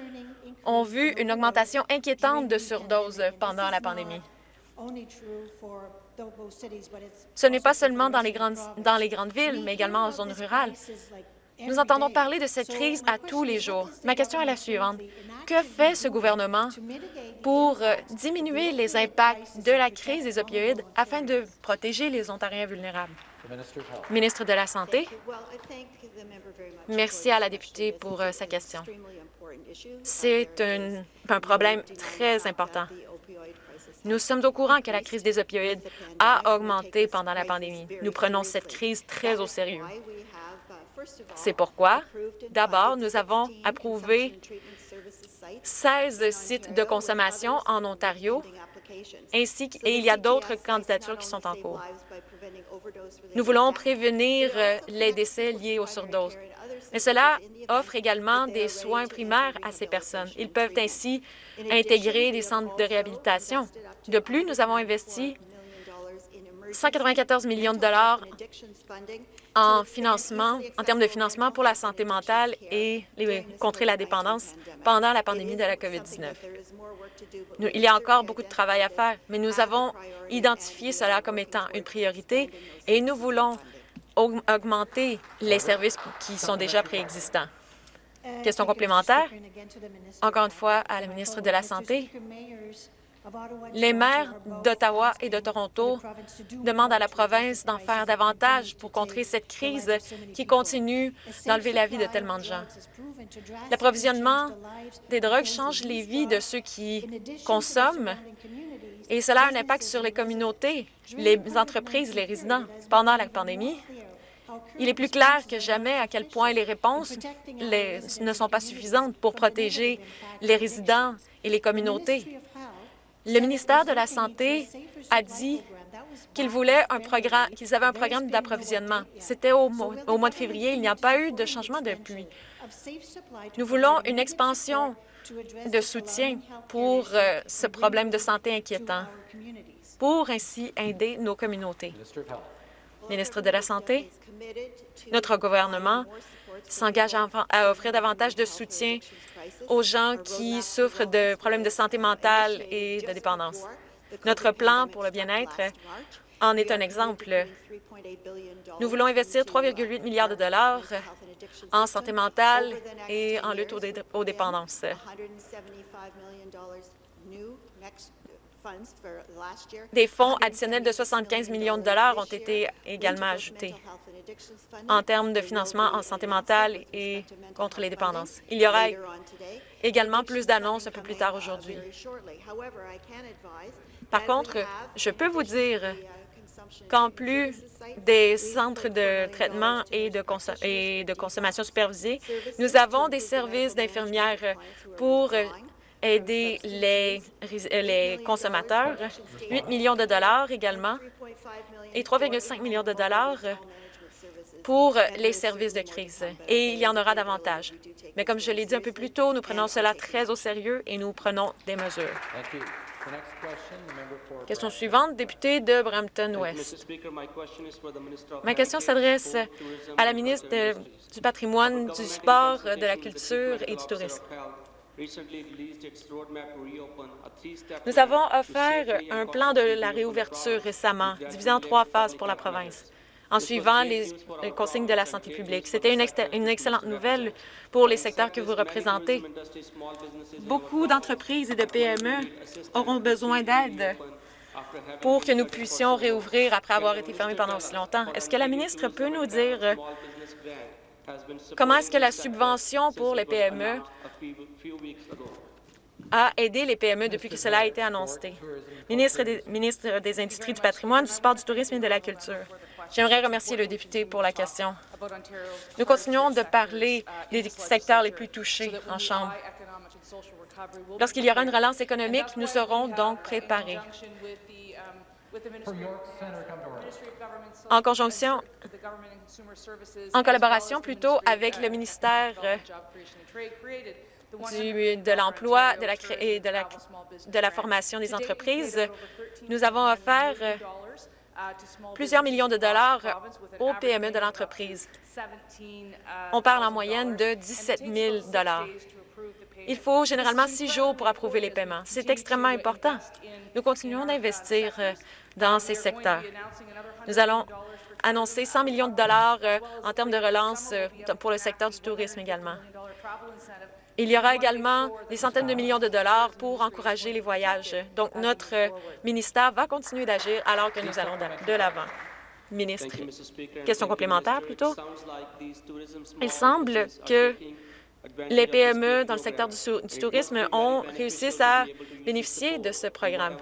ont vu une augmentation inquiétante de surdoses pendant la pandémie. Ce n'est pas seulement dans les, grandes, dans les grandes villes, mais également en zones rurales. Nous entendons parler de cette crise à tous les jours. Ma question est la suivante. Que fait ce gouvernement pour euh, diminuer les impacts de la crise des opioïdes afin de protéger les Ontariens vulnérables? Ministre de la Santé. Merci à la députée pour euh, sa question. C'est un, un problème très important. Nous sommes au courant que la crise des opioïdes a augmenté pendant la pandémie. Nous prenons cette crise très au sérieux. C'est pourquoi, d'abord, nous avons approuvé 16 sites de consommation en Ontario, ainsi et il y a d'autres candidatures qui sont en cours. Nous voulons prévenir euh, les décès liés aux surdoses. Mais cela offre également des soins primaires à ces personnes. Ils peuvent ainsi intégrer des centres de réhabilitation. De plus, nous avons investi 194 millions de dollars en financement, en termes de financement pour la santé mentale et contrer la dépendance pendant la pandémie de la COVID-19. Il y a encore beaucoup de travail à faire, mais nous avons identifié cela comme étant une priorité et nous voulons augmenter les services qui sont déjà préexistants. Question complémentaire, encore une fois à la ministre de la Santé. Les maires d'Ottawa et de Toronto demandent à la province d'en faire davantage pour contrer cette crise qui continue d'enlever la vie de tellement de gens. L'approvisionnement des drogues change les vies de ceux qui consomment et cela a un impact sur les communautés, les entreprises, les résidents. Pendant la pandémie, il est plus clair que jamais à quel point les réponses ne sont pas suffisantes pour protéger les résidents et les communautés. Le ministère de la Santé a dit qu'ils un programme, qu'ils avaient un programme d'approvisionnement. C'était au, au, mois de février. Il n'y a pas eu de changement depuis. Nous voulons une expansion de soutien pour euh, ce problème de santé inquiétant, pour ainsi aider nos communautés. Ministre de la Santé, notre gouvernement s'engage à offrir davantage de soutien aux gens qui souffrent de problèmes de santé mentale et de dépendance. Notre plan pour le bien-être en est un exemple. Nous voulons investir 3,8 milliards de dollars en santé mentale et en lutte aux, dépendances. Des fonds additionnels de 75 millions de dollars ont été également ajoutés en termes de financement en santé mentale et contre les dépendances. Il y aura également plus d'annonces un peu plus tard aujourd'hui. Par contre, je peux vous dire qu'en plus des centres de traitement et de, et de consommation supervisée, nous avons des services d'infirmières pour aider les, les consommateurs, 8 millions de dollars également, et 3,5 millions de dollars pour les services de crise. Et il y en aura davantage. Mais comme je l'ai dit un peu plus tôt, nous prenons cela très au sérieux et nous prenons des mesures. Question suivante, député de Brampton-Ouest. Ma question s'adresse à la ministre du Patrimoine, du Sport, de la Culture et du Tourisme. Nous avons offert un plan de la réouverture récemment, divisé en trois phases pour la province en suivant les consignes de la santé publique. C'était une, une, excellente nouvelle pour les secteurs que vous représentez. Beaucoup d'entreprises et de PME auront besoin d'aide pour que nous puissions réouvrir après avoir été fermés pendant aussi longtemps? Est-ce que la ministre peut nous dire comment est-ce que la subvention pour les PME a aidé les PME depuis que cela a été annoncé? Ministre des, Industries, du patrimoine, du sport, du tourisme et de la culture. J'aimerais remercier le député pour la question. Nous continuons de parler des secteurs les plus touchés en Chambre. Lorsqu'il y aura une relance économique, nous serons donc préparés. En conjonction, en collaboration plutôt avec le ministère de l'Emploi et de la, de la formation des entreprises, nous avons offert plusieurs millions de dollars aux PME de l'entreprise. On parle en moyenne de 17 000 dollars. Il faut généralement six jours pour approuver les paiements. C'est extrêmement important. Nous continuons d'investir euh, dans ces secteurs. Nous allons annoncer 100 millions de dollars euh, en termes de relance euh, pour le secteur du tourisme également. Il y aura également des centaines de millions de dollars pour encourager les voyages. Donc, notre ministère va continuer d'agir alors que nous allons de l'avant. Ministre, question complémentaire plutôt. Il semble que les PME dans le secteur du, tourisme ont réussi à bénéficier de ce programme.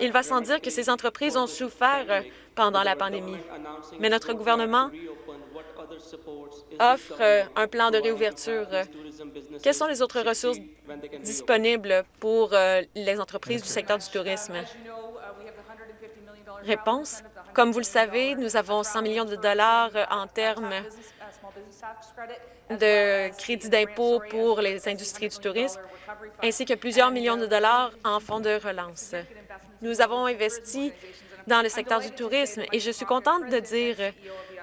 Il va sans dire que ces entreprises ont souffert pendant la pandémie, mais notre gouvernement offre un plan de réouverture. Quelles sont les autres ressources disponibles pour euh, les entreprises du secteur du tourisme? Réponse. Comme vous le savez, nous avons 100 millions de dollars en termes de crédits d'impôt pour les industries du tourisme, ainsi que plusieurs millions de dollars en fonds de relance. Nous avons investi dans le secteur du tourisme et je suis contente de dire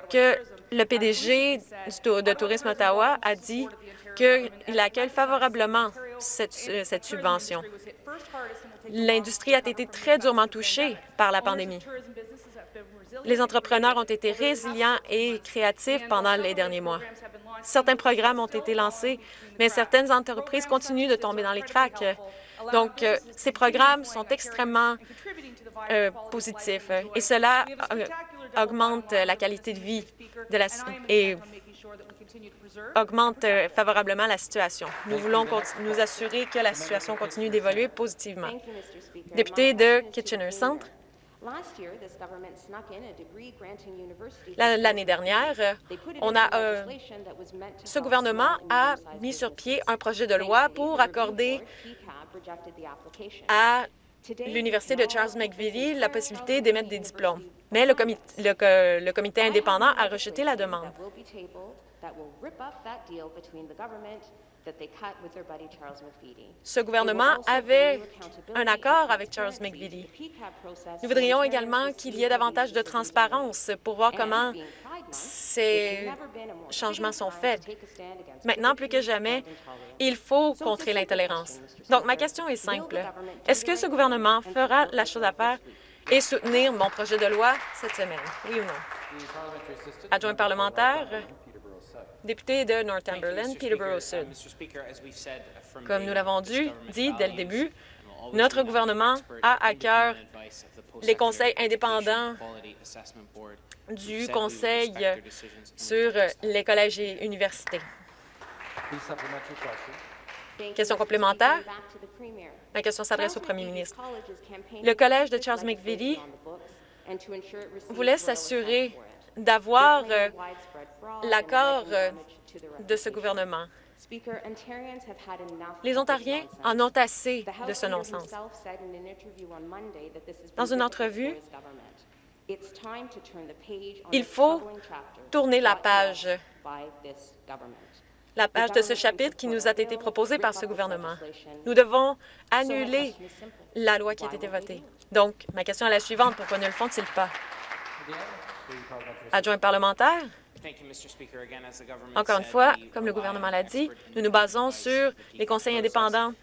que le PDG de Tourisme Ottawa a dit qu'il accueille favorablement cette, cette subvention. L'industrie a été très durement touchée par la pandémie. Les entrepreneurs ont été résilients et créatifs pendant les derniers mois. Certains programmes ont été lancés, mais certaines entreprises continuent de tomber dans les cracks. Donc, euh, ces programmes sont extrêmement euh, positifs et cela euh, augmente la qualité de vie et augmente favorablement la situation. Nous voulons nous assurer que la situation continue d'évoluer positivement. Député de Kitchener-Centre. L'année dernière, on a, euh, ce gouvernement a mis sur pied un projet de loi pour accorder à l'Université de Charles McVitie la possibilité d'émettre des diplômes. Mais le comité, le comité indépendant a rejeté la demande. Ce gouvernement avait un accord avec Charles McVitie. Nous voudrions également qu'il y ait davantage de transparence pour voir comment ces changements sont faits. Maintenant, plus que jamais, il faut contrer l'intolérance. Donc, ma question est simple. Est-ce que ce gouvernement fera la chose à faire et soutenir mon projet de loi cette semaine? Oui ou non? Adjoint parlementaire, député de Northumberland, Peterborough Sud. Comme nous l'avons dit dès le début, notre gouvernement a à cœur les conseils indépendants du Conseil sur les collèges et universités. Question complémentaire. La question s'adresse au premier ministre. Le Collège de Charles McVitie voulait s'assurer d'avoir euh, l'accord euh, de ce gouvernement. Les Ontariens en ont assez de ce non-sens. Dans une entrevue, il faut tourner la page, la page de ce chapitre qui nous a été proposé par ce gouvernement. Nous devons annuler la loi qui a été votée. Donc, ma question est la suivante. Pourquoi ne le font-ils pas? Adjoint parlementaire? Encore une fois, comme le gouvernement l'a dit, nous nous basons sur les conseils indépendants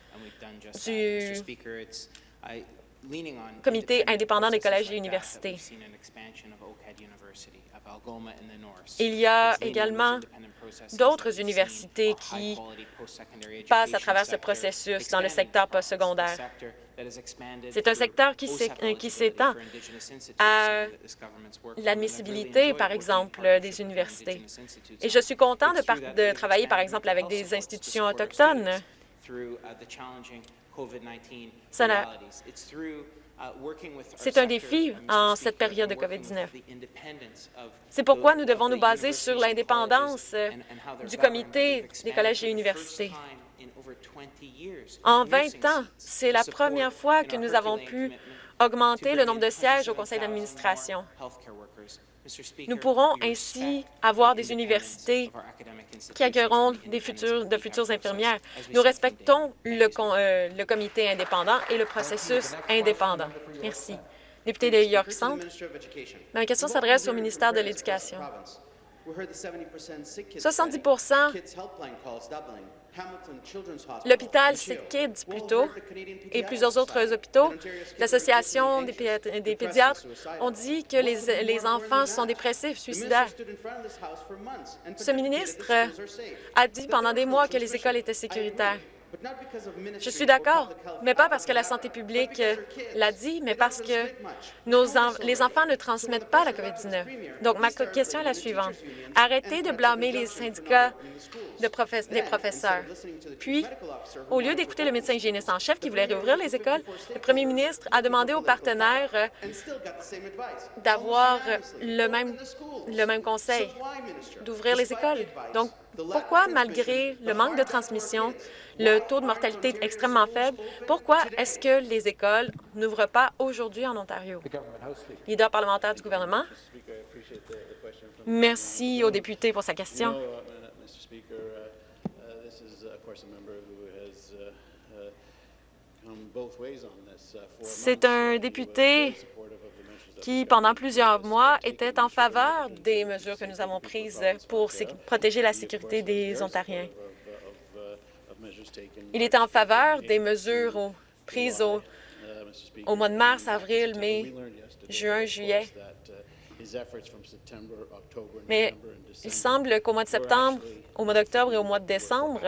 du Comité indépendant des collèges et universités. Il y a également d'autres universités qui passent à travers ce processus dans le secteur postsecondaire. C'est un secteur qui s'étend à l'admissibilité, par exemple, des universités. Et je suis content de, de travailler, par exemple, avec des institutions autochtones. C'est un défi en cette période de COVID-19. C'est pourquoi nous devons nous baser sur l'indépendance du comité des collèges et universités. En 20 ans, c'est la première fois que nous avons pu augmenter le nombre de sièges au conseil d'administration. Nous pourrons ainsi avoir des universités qui accueilleront des futurs, de futures infirmières. Nous respectons le, euh, le comité indépendant et le processus indépendant. Merci. Député de York Centre, ma question s'adresse au ministère de l'Éducation. 70% L'hôpital Kids, plutôt, et plusieurs autres hôpitaux, l'Association des, pédiatres, ont dit que les, les enfants sont dépressifs, suicidaires. Ce ministre a dit pendant des mois que les écoles étaient sécuritaires. Je suis d'accord, mais pas parce que la santé publique l'a dit, mais parce que nos les enfants ne transmettent pas la COVID-19. Donc, ma question est la suivante. Arrêtez de blâmer les syndicats de des professeurs. Puis, au lieu d'écouter le médecin hygiéniste en chef qui voulait réouvrir les écoles, le premier ministre a demandé aux partenaires euh, d'avoir le même, le même conseil, d'ouvrir les écoles. Donc, pourquoi, malgré le manque de transmission, le taux de mortalité est extrêmement faible, pourquoi est-ce que les écoles n'ouvrent pas aujourd'hui en Ontario? Leader parlementaire du gouvernement. Merci au député pour sa question. C'est un député qui, pendant plusieurs mois, était en faveur des mesures que nous avons prises pour protéger la sécurité des Ontariens. Il était en faveur des mesures prises au, au mois de mars, avril, mai, juin, juillet. Mais il semble qu'au mois de septembre, au mois d'octobre et au mois de décembre,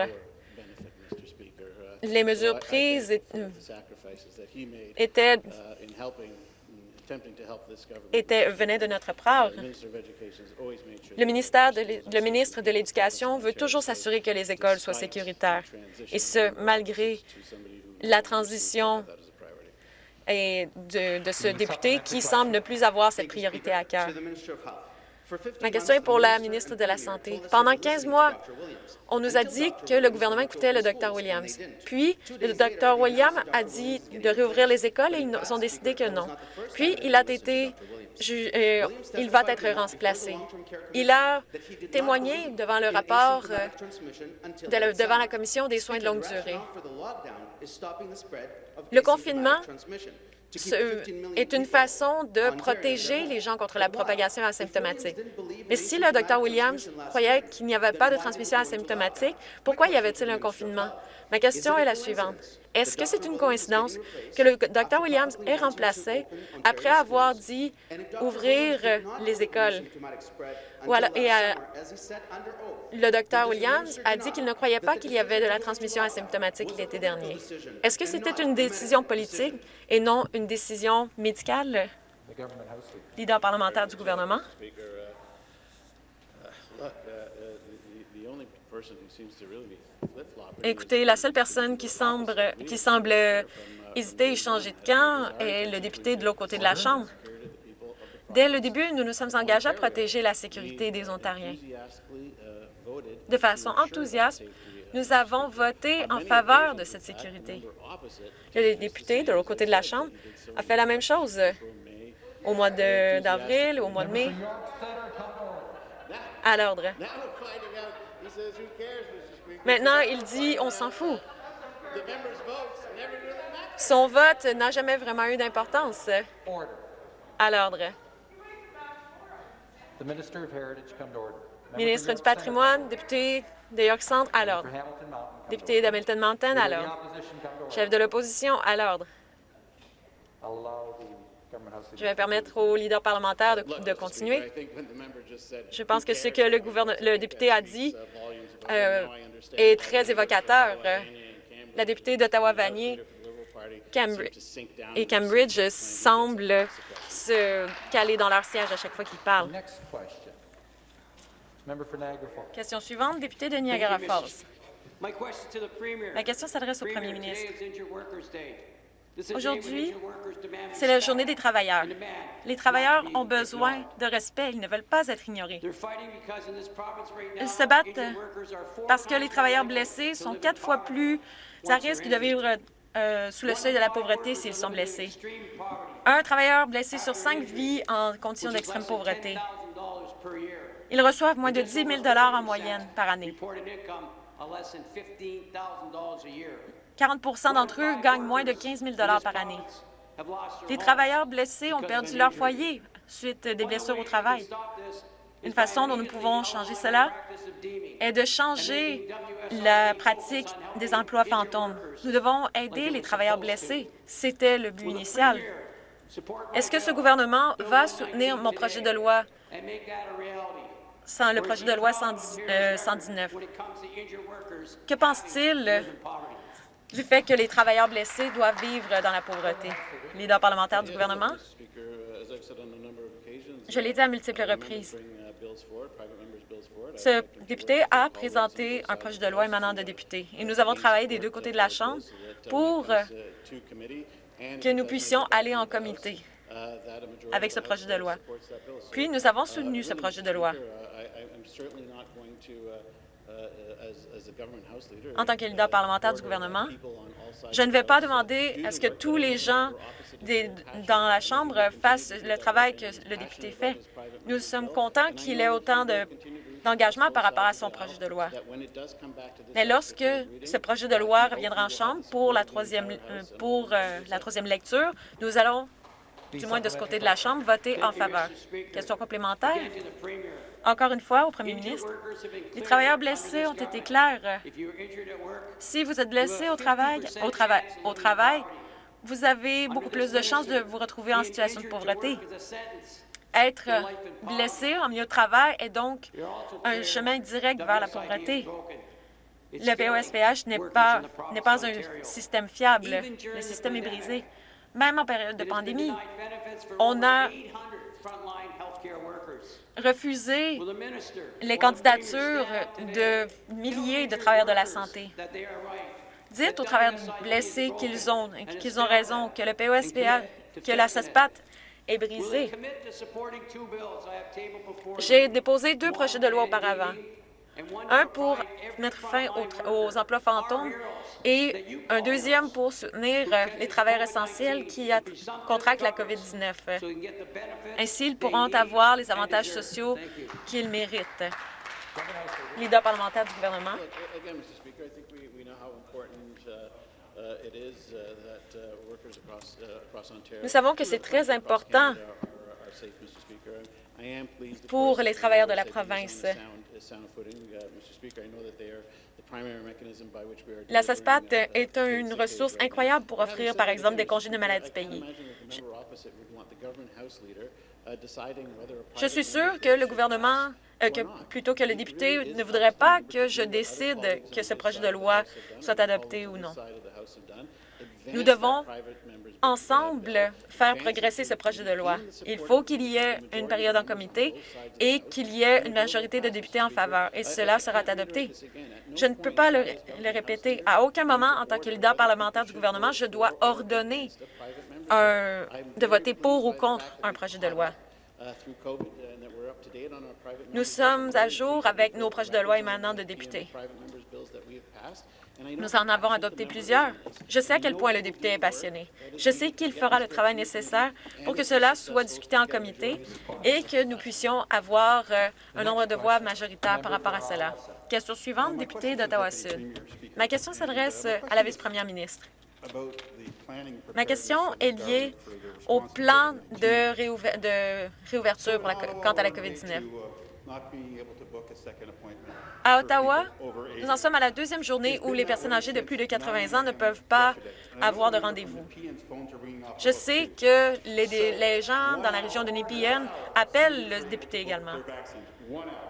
les mesures prises étaient, étaient venaient de notre part. Le, ministère de le ministre de l'Éducation veut toujours s'assurer que les écoles soient sécuritaires, et ce, malgré la transition et de, de, ce député qui semble ne plus avoir cette priorité à cœur. Ma question est pour la ministre de la Santé. Pendant 15 mois, on nous a dit que le gouvernement écoutait le Dr Williams. Puis, le Dr Williams a dit de réouvrir les écoles et ils ont décidé que non. Puis, il a été euh, il va être remplacé. Il a témoigné devant le rapport euh, devant la Commission des soins de longue durée. Le confinement est une façon de protéger les gens contre la propagation asymptomatique. Mais si le Dr Williams croyait qu'il n'y avait pas de transmission asymptomatique, pourquoi y avait-il un confinement? Ma question est la suivante. Est-ce que c'est une coïncidence que le Dr Williams est remplacé après avoir dit ouvrir les écoles? Euh, le Dr Williams a dit qu'il ne croyait pas qu'il y avait de la transmission asymptomatique l'été dernier. Est-ce que c'était une décision politique et non une décision médicale? Leader parlementaire du gouvernement. Écoutez, la seule personne qui semble, qui semble hésiter et changer de camp est le député de l'autre côté de la Chambre. Dès le début, nous nous sommes engagés à protéger la sécurité des Ontariens. De façon enthousiaste, nous avons voté en faveur de cette sécurité. Le député de l'autre côté de la Chambre a fait la même chose au mois d'avril, au mois de mai. À l'ordre. Maintenant, il dit « on s'en fout ». Son vote n'a jamais vraiment eu d'importance. À l'ordre. Ministre du patrimoine, député de York Centre, à l'ordre. Député d'Hamilton Mountain, à l'ordre. Chef de l'opposition, à l'ordre. Je vais permettre au leader parlementaire de, continuer. Je pense que ce que le, le député a dit euh, est très évocateur. La députée d'Ottawa-Vanier et Cambridge semblent se caler dans leur siège à chaque fois qu'ils parlent. Question suivante, député de Niagara Falls. Ma question s'adresse au premier ministre. Aujourd'hui, c'est la journée des travailleurs. Les travailleurs ont besoin de respect. Ils ne veulent pas être ignorés. Ils se battent parce que les travailleurs blessés sont quatre fois plus à risque de vivre euh, sous le seuil de la pauvreté s'ils sont blessés. Un travailleur blessé sur cinq vit en condition d'extrême pauvreté. Ils reçoivent moins de 10 000 en moyenne par année. 40% d'entre eux gagnent moins de 15 000 par année. Les travailleurs blessés ont perdu leur foyer suite des blessures au travail. Une façon dont nous pouvons changer cela est de changer la pratique des emplois fantômes. Nous devons aider les travailleurs blessés. C'était le but initial. Est-ce que ce gouvernement va soutenir mon projet de loi, le projet de loi 119? Euh, que pense-t-il du fait que les travailleurs blessés doivent vivre dans la pauvreté. Leader parlementaire du gouvernement, je l'ai dit à multiples reprises. Ce député a présenté un projet de loi émanant de députés et nous avons travaillé des deux côtés de la Chambre pour que nous puissions aller en comité avec ce projet de loi. Puis, nous avons soutenu ce projet de loi. En tant que leader parlementaire du gouvernement, je ne vais pas demander à ce que tous les gens dans la Chambre fassent le travail que le député fait. Nous sommes contents qu'il ait autant d'engagement par rapport à son projet de loi. Mais lorsque ce projet de loi reviendra en Chambre pour la troisième, euh, pour, euh, la troisième lecture, nous allons du moins de ce côté de la Chambre, voter en faveur. Question complémentaire? Encore une fois, au premier ministre, les travailleurs blessés ont été clairs. Si vous êtes blessé au travail, au travail, au travail, vous avez beaucoup plus de chances de vous retrouver en situation de pauvreté. Être blessé en milieu de travail est donc un chemin direct vers la pauvreté. Le POSPH n'est pas, pas un système fiable. Le système est brisé. Même en période de pandémie, on a refusé les candidatures de milliers de travailleurs de la santé. Dites aux travailleurs blessés qu'ils ont, qu'ils ont raison, que le POSPA, que la SASPAT est brisée. J'ai déposé deux projets de loi auparavant un pour mettre fin aux, emplois fantômes et un deuxième pour soutenir euh, les travailleurs essentiels qui contractent la COVID-19. Ainsi, ils pourront avoir les avantages sociaux qu'ils méritent. Leader parlementaire du gouvernement. Nous savons que c'est très important pour les travailleurs de la province. La SASPAT est une ressource incroyable pour offrir, par exemple, des congés de maladie payés. Je, suis sûr que le gouvernement, euh, que, plutôt que le député, ne voudrait pas que je décide que ce projet de loi soit adopté ou non. Nous devons ensemble faire progresser ce projet de loi. Il faut qu'il y ait une période en comité et qu'il y ait une majorité de députés en faveur, et cela sera adopté. Je ne peux pas le, répéter. À aucun moment, en tant que leader parlementaire du gouvernement, je dois ordonner de voter pour ou contre un projet de loi. Nous sommes à jour avec nos projets de loi émanant de députés. Nous en avons adopté plusieurs. Je sais à quel point le député est passionné. Je sais qu'il fera le travail nécessaire pour que cela soit discuté en comité et que nous puissions avoir euh, un nombre de voix majoritaires par rapport à cela. Question suivante, député d'Ottawa-Sud. Ma question s'adresse à la vice-première ministre. Ma question est liée au plan de, réouverture quant à la COVID-19. À Ottawa, nous en sommes à la deuxième journée où les personnes âgées de plus de 80 ans ne peuvent pas avoir de rendez-vous. Je sais que les, gens dans la région de Nepean appellent le député également.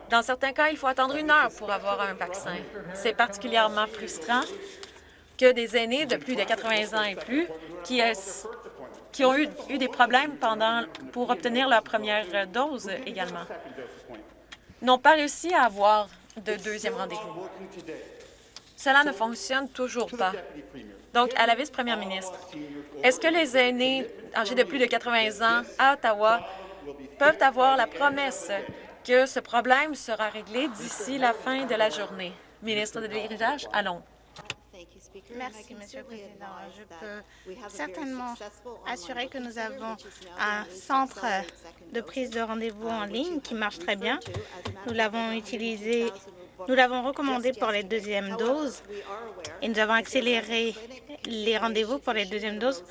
Dans certains cas, il faut attendre une heure pour avoir un vaccin. C'est particulièrement frustrant que des aînés de plus de 80 ans et plus qui, qui ont eu, eu des problèmes pendant, pour obtenir leur première dose également n'ont pas réussi à avoir de deuxième rendez-vous. Cela ne fonctionne toujours pas. Donc, à la vice-première ministre, est-ce que les aînés âgés de plus de 80 ans à Ottawa peuvent avoir la promesse que ce problème sera réglé d'ici la fin de la journée? Ministre de l'Héritage, allons. Merci, Monsieur le Président. Je peux certainement assurer que nous avons un centre de prise de rendez-vous en ligne qui marche très bien. Nous l'avons utilisé, nous l'avons recommandé pour les deuxièmes doses et nous avons accéléré les rendez-vous pour les deuxièmes doses.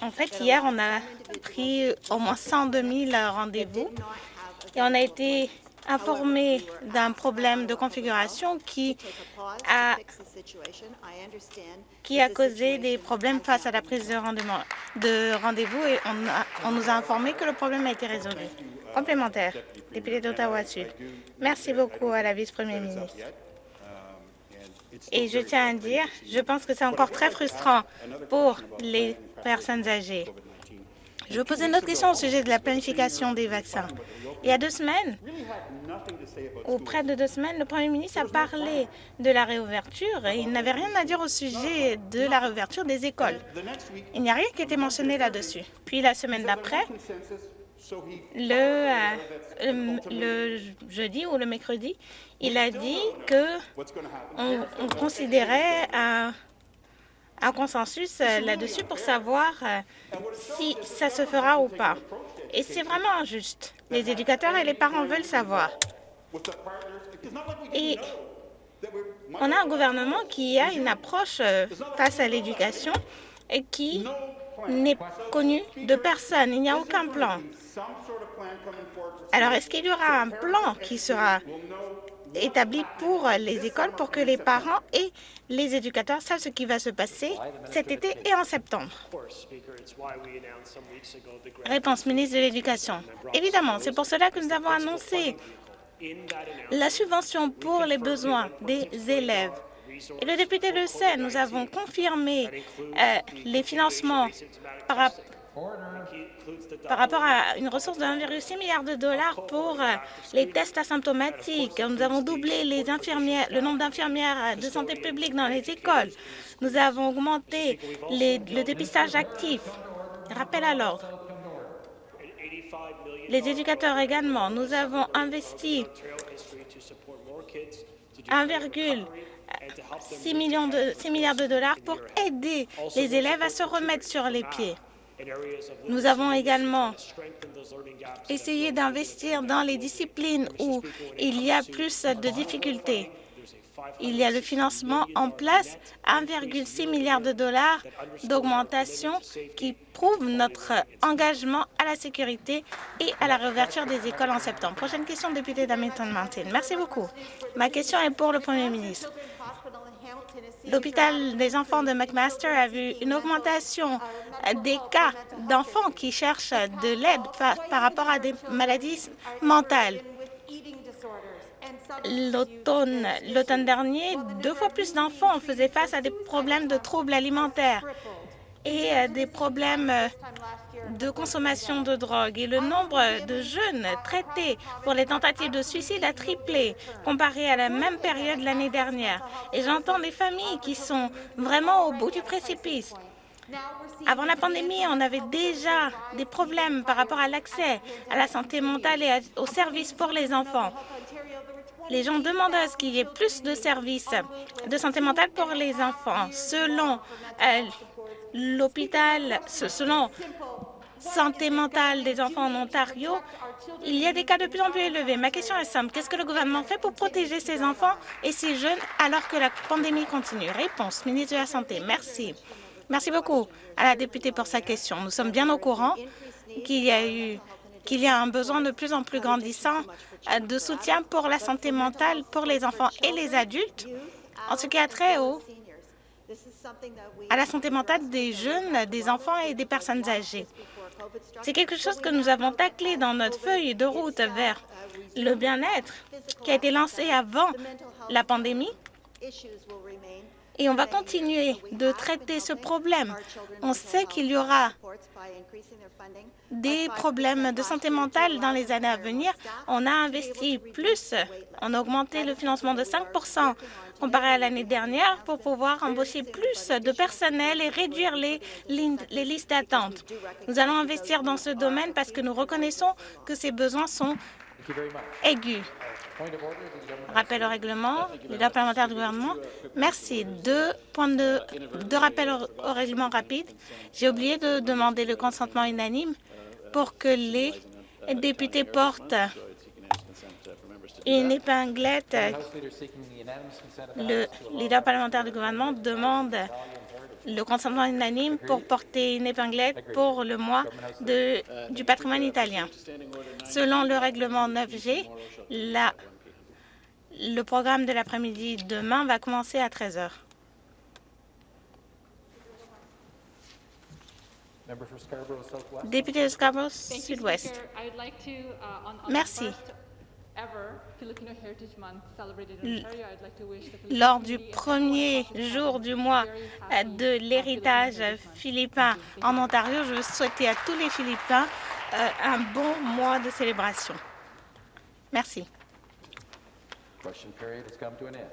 En fait, hier, on a pris au moins 102 000 rendez-vous et on a été informé d'un problème de configuration qui a, causé des problèmes face à la prise de rendez-vous et on, nous a informé que le problème a été résolu. Complémentaire, député d'Ottawa-Sud. Merci beaucoup à la vice-première ministre. Et je tiens à dire, je pense que c'est encore très frustrant pour les personnes âgées Je posais une autre question au sujet de la planification des vaccins. Il y a deux semaines, ou près de deux semaines, le Premier ministre a parlé de la réouverture et il n'avait rien à dire au sujet de la réouverture des écoles. Il n'y a rien qui été mentionné là-dessus. Puis la semaine d'après, le, euh, jeudi ou le mercredi, il a dit que on, considérait un, un consensus euh, là-dessus pour savoir euh, si ça se fera ou pas. Et c'est vraiment injuste. Les éducateurs et les parents veulent savoir. Et on a un gouvernement qui a une approche face à l'éducation et qui n'est connu de personne. Il n'y a aucun plan. Alors, est-ce qu'il y aura un plan qui sera établi pour les écoles pour que les parents et les éducateurs savent ce qui va se passer cet été et en septembre? Réponse ministre de l'Éducation. Évidemment, c'est pour cela que nous avons annoncé la subvention pour les besoins des élèves. Et le député le sait, nous avons confirmé euh, les financements par, par rapport à une ressource de 1,6 milliard de dollars pour euh, les tests asymptomatiques. Nous avons doublé le nombre d'infirmières de santé publique dans les écoles. Nous avons augmenté le dépistage actif. Rappel à l'ordre. Les éducateurs également. Nous avons investi 1,6 milliards de dollars pour aider les élèves à se remettre sur les pieds. Nous avons également essayé d'investir dans les disciplines où il y a plus de difficultés. Il y a le financement en place, 1,6 milliard de dollars d'augmentation qui prouve notre engagement à la sécurité et à la réouverture des écoles en septembre. Prochaine question, député d'Hamilton Mountain. Merci beaucoup. Ma question est pour le Premier ministre. L'hôpital des enfants de McMaster a vu une augmentation des cas d'enfants qui cherchent de l'aide par, rapport à des maladies mentales. L'automne dernier, deux fois plus d'enfants faisaient face à des problèmes de troubles alimentaires et euh, des problèmes euh, de consommation de drogue et le nombre de jeunes traités pour les tentatives de suicide a triplé comparé à la même période l'année dernière. Et j'entends des familles qui sont vraiment au bout du précipice. Avant la pandémie, on avait déjà des problèmes par rapport à l'accès à la santé mentale et aux services pour les enfants. Les gens demandent à ce qu'il y ait plus de services de santé mentale pour les enfants. Selon euh, l'hôpital, selon santé mentale des enfants en Ontario, il y a des cas de plus en plus élevés. Ma question est simple. Qu'est-ce que le gouvernement fait pour protéger ces enfants et ces jeunes alors que la pandémie continue? Réponse, ministre de la Santé. Merci. Merci beaucoup à la députée pour sa question. Nous sommes bien au courant qu'il y a eu qu'il y a un besoin de plus en plus grandissant de soutien pour la santé mentale pour les enfants et les adultes en ce qui a trait au à la santé mentale des jeunes, des enfants et des personnes âgées. C'est quelque chose que nous avons taclé dans notre feuille de route vers le bien-être qui a été lancé avant la pandémie et on va continuer de traiter ce problème. On sait qu'il y aura des problèmes de santé mentale dans les années à venir. On a investi plus, on a augmenté le financement de 5% comparé à l'année dernière pour pouvoir embaucher plus de personnel et réduire les, les listes d'attente. Nous allons investir dans ce domaine parce que nous reconnaissons que ces besoins sont aigus. Rappel au règlement, leader parlementaire du gouvernement. Merci. Deux points de, deux rappels au, règlement rapide. J'ai oublié de demander le consentement unanime pour que les députés portent une épinglette. Le leader parlementaire du gouvernement demande le consentement unanime pour porter une épinglette pour le mois de, du patrimoine italien. Selon le règlement 9G, la, le programme de l'après-midi demain va commencer à 13 heures. Député de Scarborough Sud-Ouest. Merci. Lors du premier jour du mois de l'héritage philippin en Ontario, je veux souhaiter à tous les Philippins euh, un bon mois de célébration. Merci.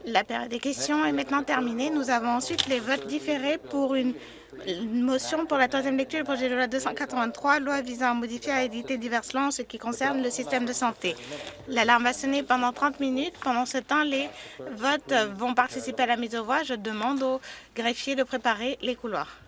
La période des questions est maintenant terminée. Nous avons ensuite les votes différés pour une, motion pour la troisième lecture du projet de loi 283, loi visant à modifier et à éditer diverses lois en ce qui concerne le système de santé. L'alarme va sonner pendant 30 minutes. Pendant ce temps, les votes vont participer à la mise aux voix. Je demande aux greffiers de préparer les couloirs.